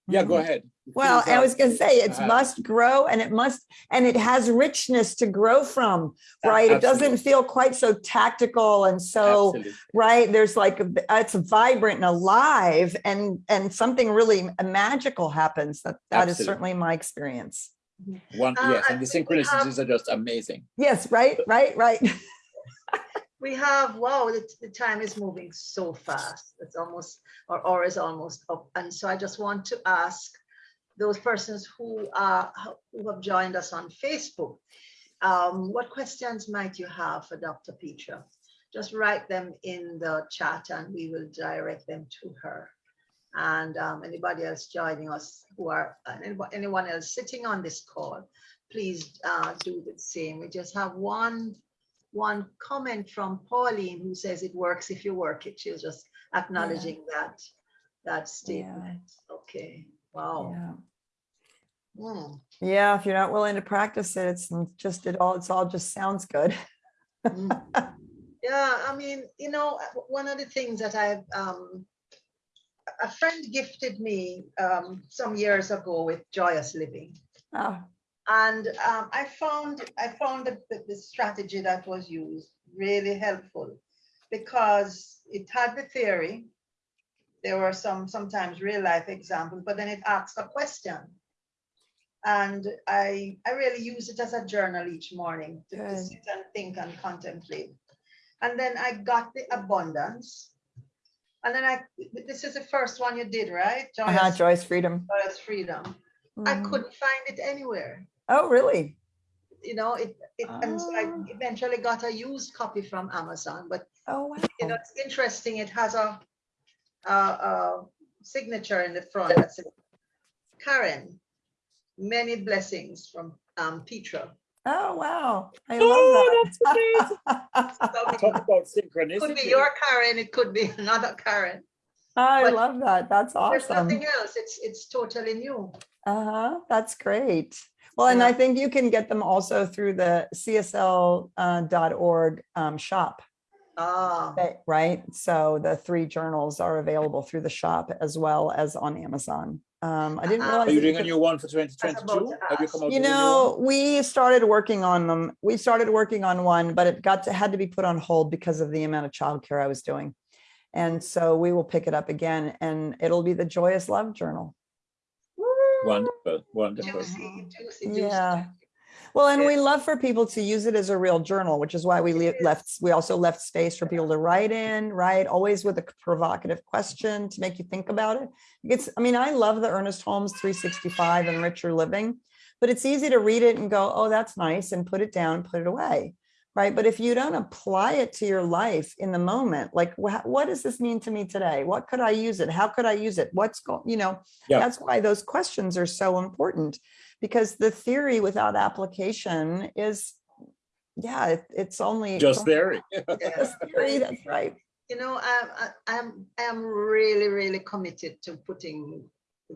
yeah go Mhm. ahead Well, I was gonna say, it's uh, must grow and it must, and it has richness to grow from, A- right? It doesn't feel quite so tactical and so, absolutely. right? There's like, a- it's vibrant and alive and, and something really magical happens. That, that is Absolutely. certainly my experience. one Uh, yes and the think synchronicities are just amazing Yes, right, right, right. We have, wow, the, the time is moving so fast. It's almost, our hour is almost up. And so I just want to ask those persons who are, who have joined us on Facebook, um, what questions might you have for Dr. Petra? Just write them in the chat and we will direct them to her. And um, anybody else joining us who are, anyone else sitting on this call, please uh, do the same. We just have one one comment from Pauline who says it works if you work it. She was just acknowledging that that statement. Okay. Wow. Yeah. Hmm. Yeah, if you're not willing to practice it, it's just, it all, it's all just sounds good. Mm. Yeah, I mean, you know, uh, one of the things that I've um a- friend gifted me um some years ago with Joyous Living. Ah, And um, I found I found the, the strategy that was used really helpful because it had the theory. There were some sometimes real life examples, but then it asked a question. And I I really use it as a journal each morning to, to sit and think and contemplate. And then I got the abundance. And then I this is the first one you did, right? Joyous, Joyce Freedom. Joyous Freedom. I Mhm. couldn't find it anywhere Oh, really? you know, it, it and so I eventually got a used copy from Amazon, but Oh, wow. you know, it's interesting, it has a, a, a signature in the front that says, Karen, many blessings from um, Petra. Oh, wow. I Oh, love that. So it Talk about synchronicity. could be your Karen, it could be another Karen. I But love that. That's awesome. There's awesome. nothing else, it's, it's totally new. Uh-huh, that's great. Well, and I think you can get them also through the csl.org um, shop, Ah, that- right? So the three journals are available through the shop as well as on Amazon. Um, I didn't Uh-uh. realize. Are you doing a could- new one for 2022? Have you come out You with a new know, one? we started working on them. We started working on one, but it got to, had to be put on hold because of the amount of childcare I was doing. And so we will pick it up again and it'll be the Joyous Love Journal. Wonderful, wonderful. juicy, juicy, juicy. Yeah. Well, and Yeah. we love for people to use it as a real journal, which is why we le- left, we also left space for people to write in, right? Always with a provocative question to make you think about it. It's, I mean, I love the Ernest Holmes 365 and Richer Living, but it's easy to read it and go, oh, that's nice, and put it down, put it away, right? But if you don't apply it to your life in the moment, like, wha- what does this mean to me today? What could I use it? How could I use it? What's going, you know, Yeah. that's why those questions are so important because the theory without application is, yeah, it- it's only. it's Just only there. just theory, That's right. You know, I, I, I'm, I'm really, really committed to putting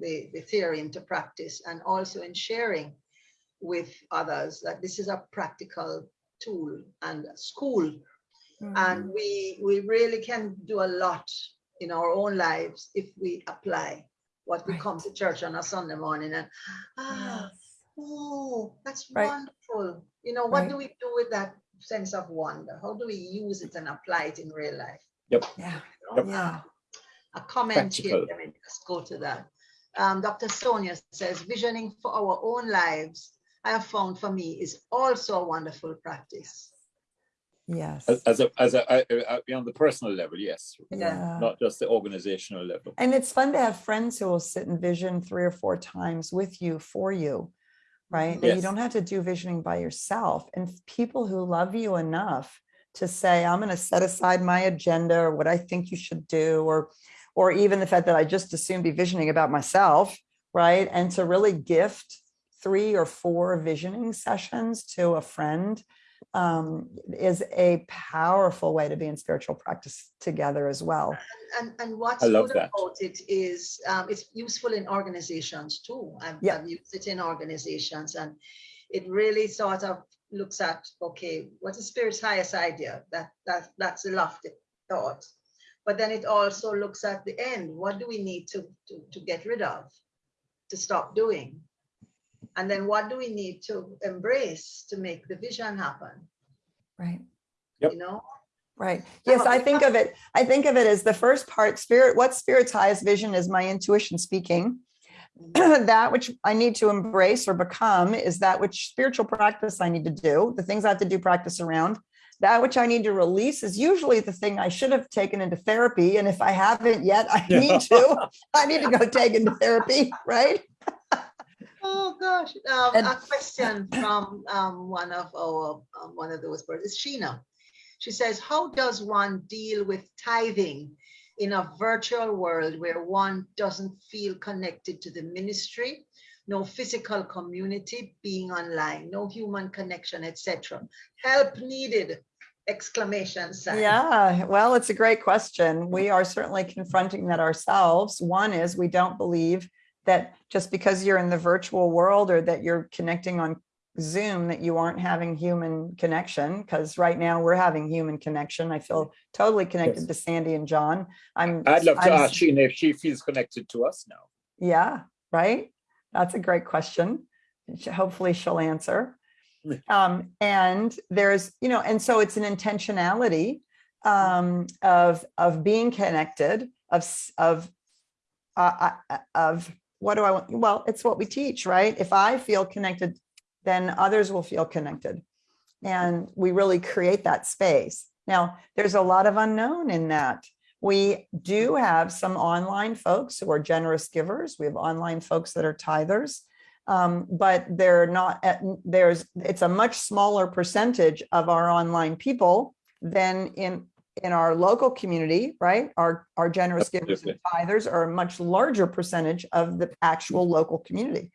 the, the theory into practice and also in sharing with others that this is a practical tool and a school. And we, we really can do a lot in our own lives if we apply what we Right. come to church on a Sunday morning and, ah, Yes. oh, that's Right. wonderful. You know, what Right. do we do with that sense of wonder? How do we use it and apply it in real life? Yeah. Yep. yeah. a comment here. Practical. Let me just go to that. Um, Dr. Sonia says, visioning for our own lives, I have found for me is also a wonderful practice. Yes. As- As a, as a, on the personal level, yes, Yeah. not just the organizational level. And it's fun to have friends who will sit and vision three or four times with you for you, right? That you don't have to do visioning by yourself. And people who love you enough to say, I'm going to set aside my agenda or what I think you should do, or or even the fact that I just assume be visioning about myself, right? And to really gift three or four visioning sessions to a friend um, is a powerful way to be in spiritual practice together as well. And, and what's I love good that. about it is um, it's useful in organizations too. I've, Yeah. I've used it in organizations and it really sort of looks at, okay, what's the spirit's highest idea? That, that That's a lofty thought. But then it also looks at the end. What do we need to, to, to get rid of, to stop doing? And then what do we need to embrace to make the vision happen? Right. Yep. You know? Right. Yes. I think of it, I think of it as the first part, spirit, what spirit's highest vision is my intuition speaking. Mm-hmm. That which I need to embrace or become is that which spiritual practice I need to do, the things I have to do practice around. That which I need to release is usually the thing I should have taken into therapy. And if I haven't yet, I Yeah. need to, I need to go take into therapy, right? Oh, gosh. Um, And- a question from um, one of our, um, one of those persons, Sheena. She says, how does one deal with tithing in a virtual world where one doesn't feel connected to the ministry, no physical community, being online, no human connection, etc. Help needed! Exclamation sign. Yeah, well, it's a great question. We are certainly confronting that ourselves. One is we don't believe that just because you're in the virtual world or that you're connecting on Zoom, that you aren't having human connection, because right now we're having human connection. I feel totally connected Yes. to Sandy and John. I'm. I'd love to I'm- ask Sheena if she feels connected to us now. Yeah, right. That's a great question. Hopefully she'll answer. Um, and there's, you know, and so it's an intentionality um, of, of being connected, of, of, uh, uh, of, what do I want? Well, it's what we teach, right? If I feel connected, then others will feel connected. And we really create that space. Now, there's a lot of unknown in that. We do have some online folks who are generous givers. We have online folks that are tithers. Um, but they're not, at- there's, it's a much smaller percentage of our online people than in, in our local community, right? Our, our generous givers and tithers are a much larger percentage of the actual local community.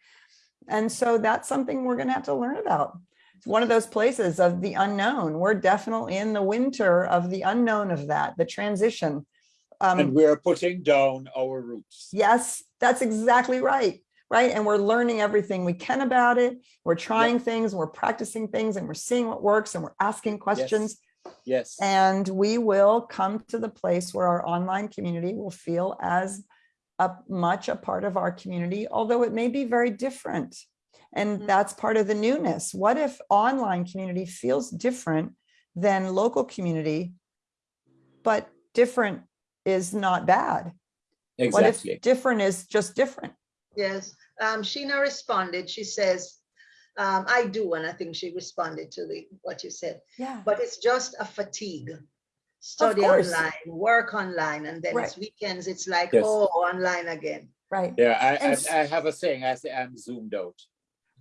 And so that's something we're gonna have to learn about. It's one of those places of the unknown. We're definitely in the winter of the unknown of that, the transition. Um, And we're putting down our roots. Yes, that's exactly right. Right. And we're learning everything we can about it. We're trying things, we're practicing things and we're seeing what works and we're asking questions. Yes. And we will come to the place where our online community will feel as a much a part of our community, although it may be very different. And Mhm. that's part of the newness. What if online community feels different than local community? But different is not bad. What if Exactly. different is just different? Yes, um, Sheena responded, she says, um, I do, and I think she responded to the, what you said, Yeah. but it's just a fatigue. Study online, work online, and then it's weekends, it's like, Yes. oh, online again. Right. Yeah, I, And s- I, I have a saying, I say I'm zoomed out.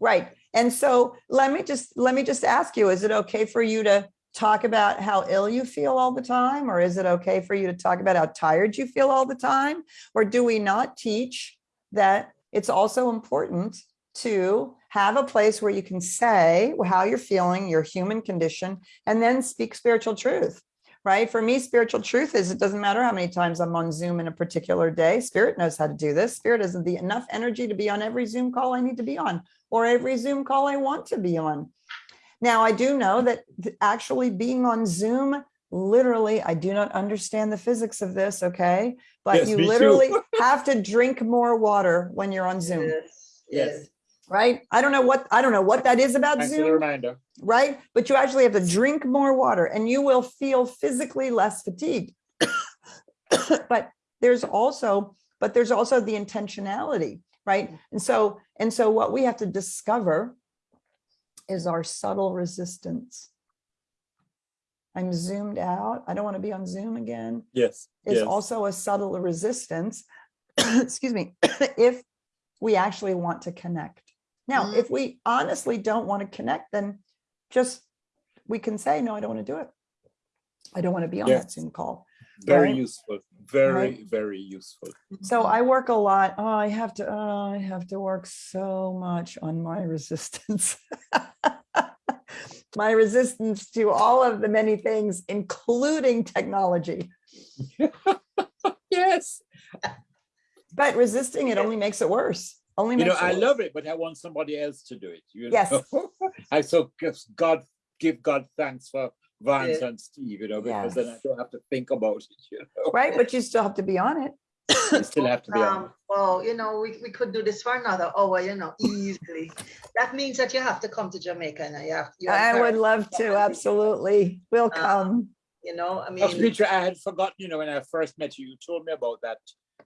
Right. And so let me just, let me just ask you, is it okay for you to talk about how ill you feel all the time? Or is it okay for you to talk about how tired you feel all the time? Or do we not teach that it's also important to have a place where you can say how you're feeling, your human condition, and then speak spiritual truth? Right? For me, spiritual truth is it doesn't matter how many times I'm on Zoom in a particular day. Spirit knows how to do this. Spirit has the enough energy to be on every Zoom call I need to be on or every Zoom call I want to be on. Now, I do know that actually being on Zoom, literally, I do not understand the physics of this, okay? But Yes, you literally have to drink more water when you're on Zoom, Yes, Yes. Right? I don't know what, I don't know what that is about Thanks Zoom, reminder. right? But you actually have to drink more water and you will feel physically less fatigued. But there's also, but there's also the intentionality, right? And so, and so what we have to discover is our subtle resistance. I'm zoomed out. I don't want to be on Zoom again. Yes. Is yes. also a subtle resistance, excuse me, if we actually want to connect. Now, Mhm. if we honestly don't want to connect, then just, we can say, no, I don't want to do it. I don't want to be on that Zoom call. Very right? useful. Very, Right. very useful. So I work a lot. Oh, I have to, oh, I have to work so much on my resistance. My resistance to all of the many things, including technology. Yes. But resisting it only makes it worse. Only You know, it I love it, but I want somebody else to do it. You Yes. know? I so give God give God thanks for Vance and Steve, you know, because then I don't have to think about it, you know. Right, but you still have to be on it. You still have to be on. Um, well, you know, we, we could do this for another hour, you know, easily. That means that you have to come to Jamaica and you have, you I would love to, absolutely. We'll Uh, come. you know, I Of mean, Petra, I had forgotten, you know, when I first met you, you told me about that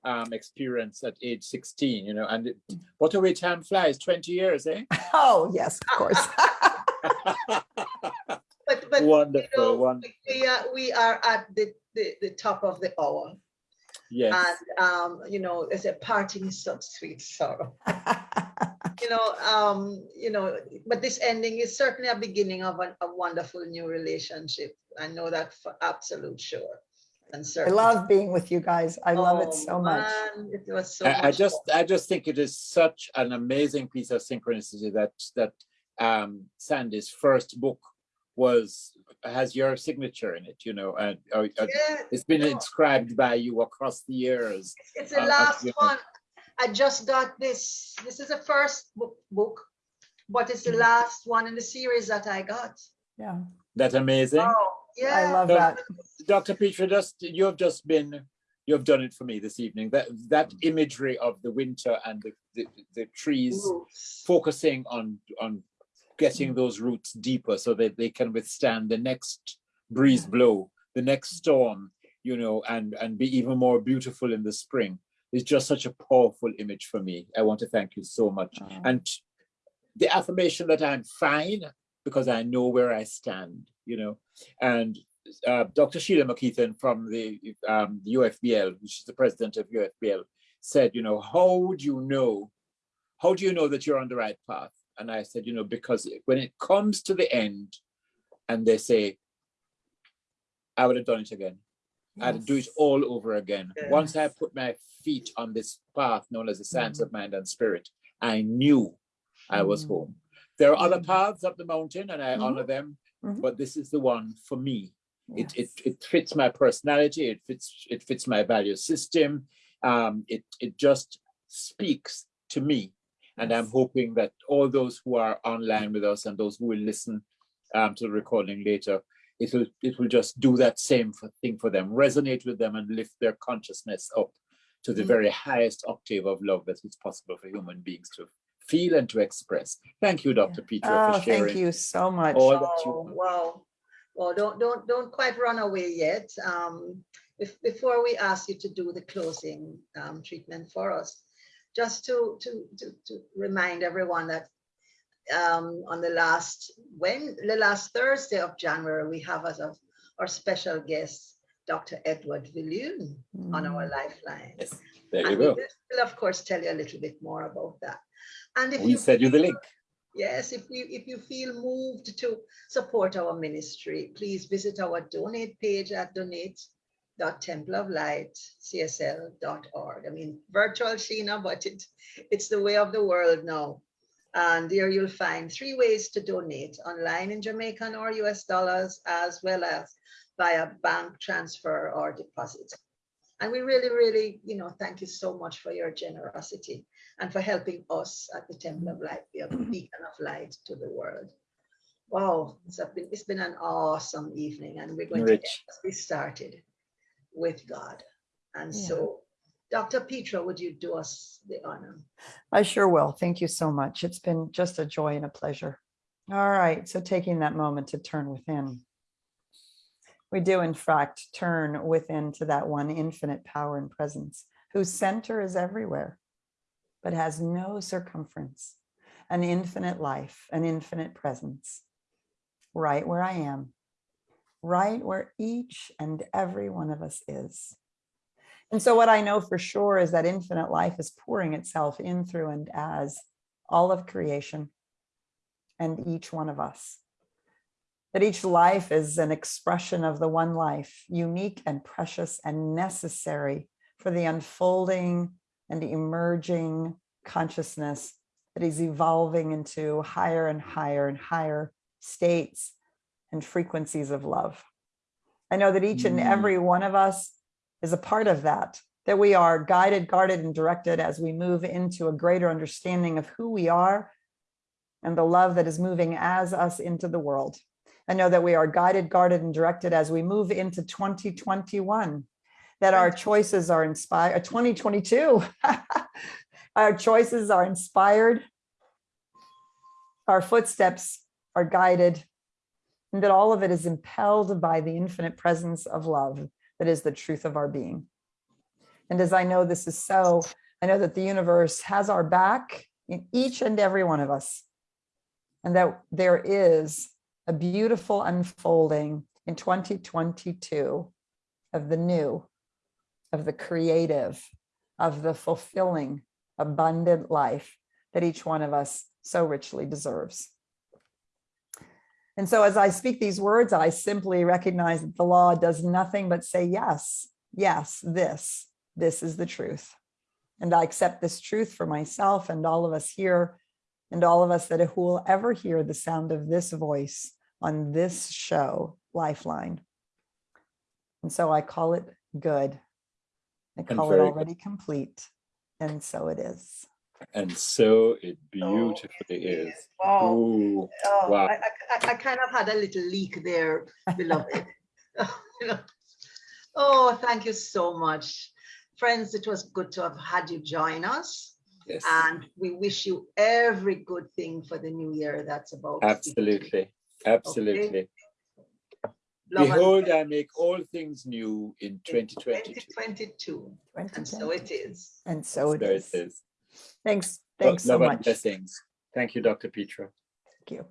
um experience at age 16, you know, and it, what a way time flies, 20 years, eh? Oh, yes, of course. but, but, you wonderful, know, wonderful. we are, we are at the, the, the top of the hour. Yes. And, um, you know, there's a parting is such sweet sorrow. You know, um, you know, but this ending is certainly a beginning of a, a wonderful new relationship. I know that for absolute sure. And I love being with you guys. I love it so much. It was so I, I just fun. I just think it is such an amazing piece of synchronicity that that um Sandy's first book was has your signature in it, you know, and uh, uh, Yeah, it's been no. inscribed by you across the years. It's the Uh, last you know. one. I just got this. This is the first book, book, but it's the Mm-hmm. last one in the series that I got. Yeah, That amazing. Oh, yeah. I love So- that. Dr. Petra, just you have just been you have done it for me this evening. That that mm. imagery of the winter and the, the, the trees Roots. focusing on on getting mm. those roots deeper so that they can withstand the next breeze blow, the next storm, you know, and and be even more beautiful in the spring. It's just such a powerful image for me. I want to thank you so much. Oh. And the affirmation that I'm fine because I know where I stand, you know, and uh, Dr. Sheila McKeithen from the um, UFBL, which is the president of UFBL, said, you know, how do you know, how do you know that you're on the right path? And I said, you know, because when it comes to the end and they say, I would have done it again. I'd do it all over again. Once I put my feet on this path known as the science of mind and spirit, I knew I was Mm. home. There are other Mm. paths up the mountain and I Mhm. honor them, Mhm. but this is the one for me. It, it, it fits my personality, it fits, it fits my value system. Um, it, it just speaks to me. And I'm hoping that all those who are online with us and those who will listen um, to the recording later, it will, it will just do that same thing for them, resonate with them and lift their consciousness up to the Mm. very highest octave of love that is possible for human beings to feel and to express. Thank you, Dr. Peter, Oh, for sharing. thank you so much. all that you- Oh, wow. Well, don't, don't, don't quite run away yet. Um, if, before we ask you to do the closing um, treatment for us, just to, to, to, to remind everyone that um, on the last, when, the last Thursday of January, we have as a, our special guest, Dr. Edward Viljoen on our Mm. lifeline. Yes, there you And we go. will, of course, tell you a little bit more about that. And if We you send you the link. Yes, if you if you feel moved to support our ministry, please visit our donate page at donate.templeoflightcsl.org. I mean, virtual Sheena, but it it's the way of the world now. And there you'll find three ways to donate online in Jamaican or US dollars, as well as via bank transfer or deposit. And we really, really, you know, thank you so much for your generosity and for helping us at the Temple of Light be a mm-hmm. beacon of light to the world. Wow, it's been, it's been an awesome evening and we're going to Rich. get we started with God. And Yeah. so, Dr. Petra, would you do us the honor? I sure will. Thank you so much. It's been just a joy and a pleasure. All right, so taking that moment to turn within. We do, in fact, turn within to that one infinite power and presence whose center is everywhere, but has no circumference, an infinite life, an infinite presence, right where I am, right where each and every one of us is. And so what I know for sure is that infinite life is pouring itself in through and as all of creation and each one of us. That each life is an expression of the one life, unique and precious and necessary for the unfolding and the emerging consciousness that is evolving into higher and higher and higher states and frequencies of love. I know that each and Mm. every one of us is a part of that, that we are guided, guarded, and directed as we move into a greater understanding of who we are and the love that is moving as us into the world. I know that we are guided, guarded, and directed as we move into 2021, that our choices are inspired, uh, 2022, our choices are inspired, our footsteps are guided, and that all of it is impelled by the infinite presence of love that is the truth of our being. And as I know this is so, I know that the universe has our back in each and every one of us. And that there is a beautiful unfolding in 2022 of the new, of the creative, of the fulfilling, abundant life that each one of us so richly deserves. And so as I speak these words, I simply recognize that the law does nothing but say, yes, yes, this, this is the truth. And I accept this truth for myself and all of us here and all of us that will ever hear the sound of this voice on this show, Lifeline. And so I call it good. I call it very good. already complete. And so it is. And so it beautifully oh, is. Wow. Oh. Ooh, Oh, Wow. I, I, I kind of had a little leak there, beloved. Oh, thank you so much. Friends, it was good to have had you join us. Yes, And we wish you every good thing for the new year that's about. to absolutely, absolutely. Love and Behold, I make all things new in 2022. 2022. And so it is. And so it There is. it is. Thanks, Lo- thanks so love much. Thank Blessings. Thank you, Dr. Petra. Thank you.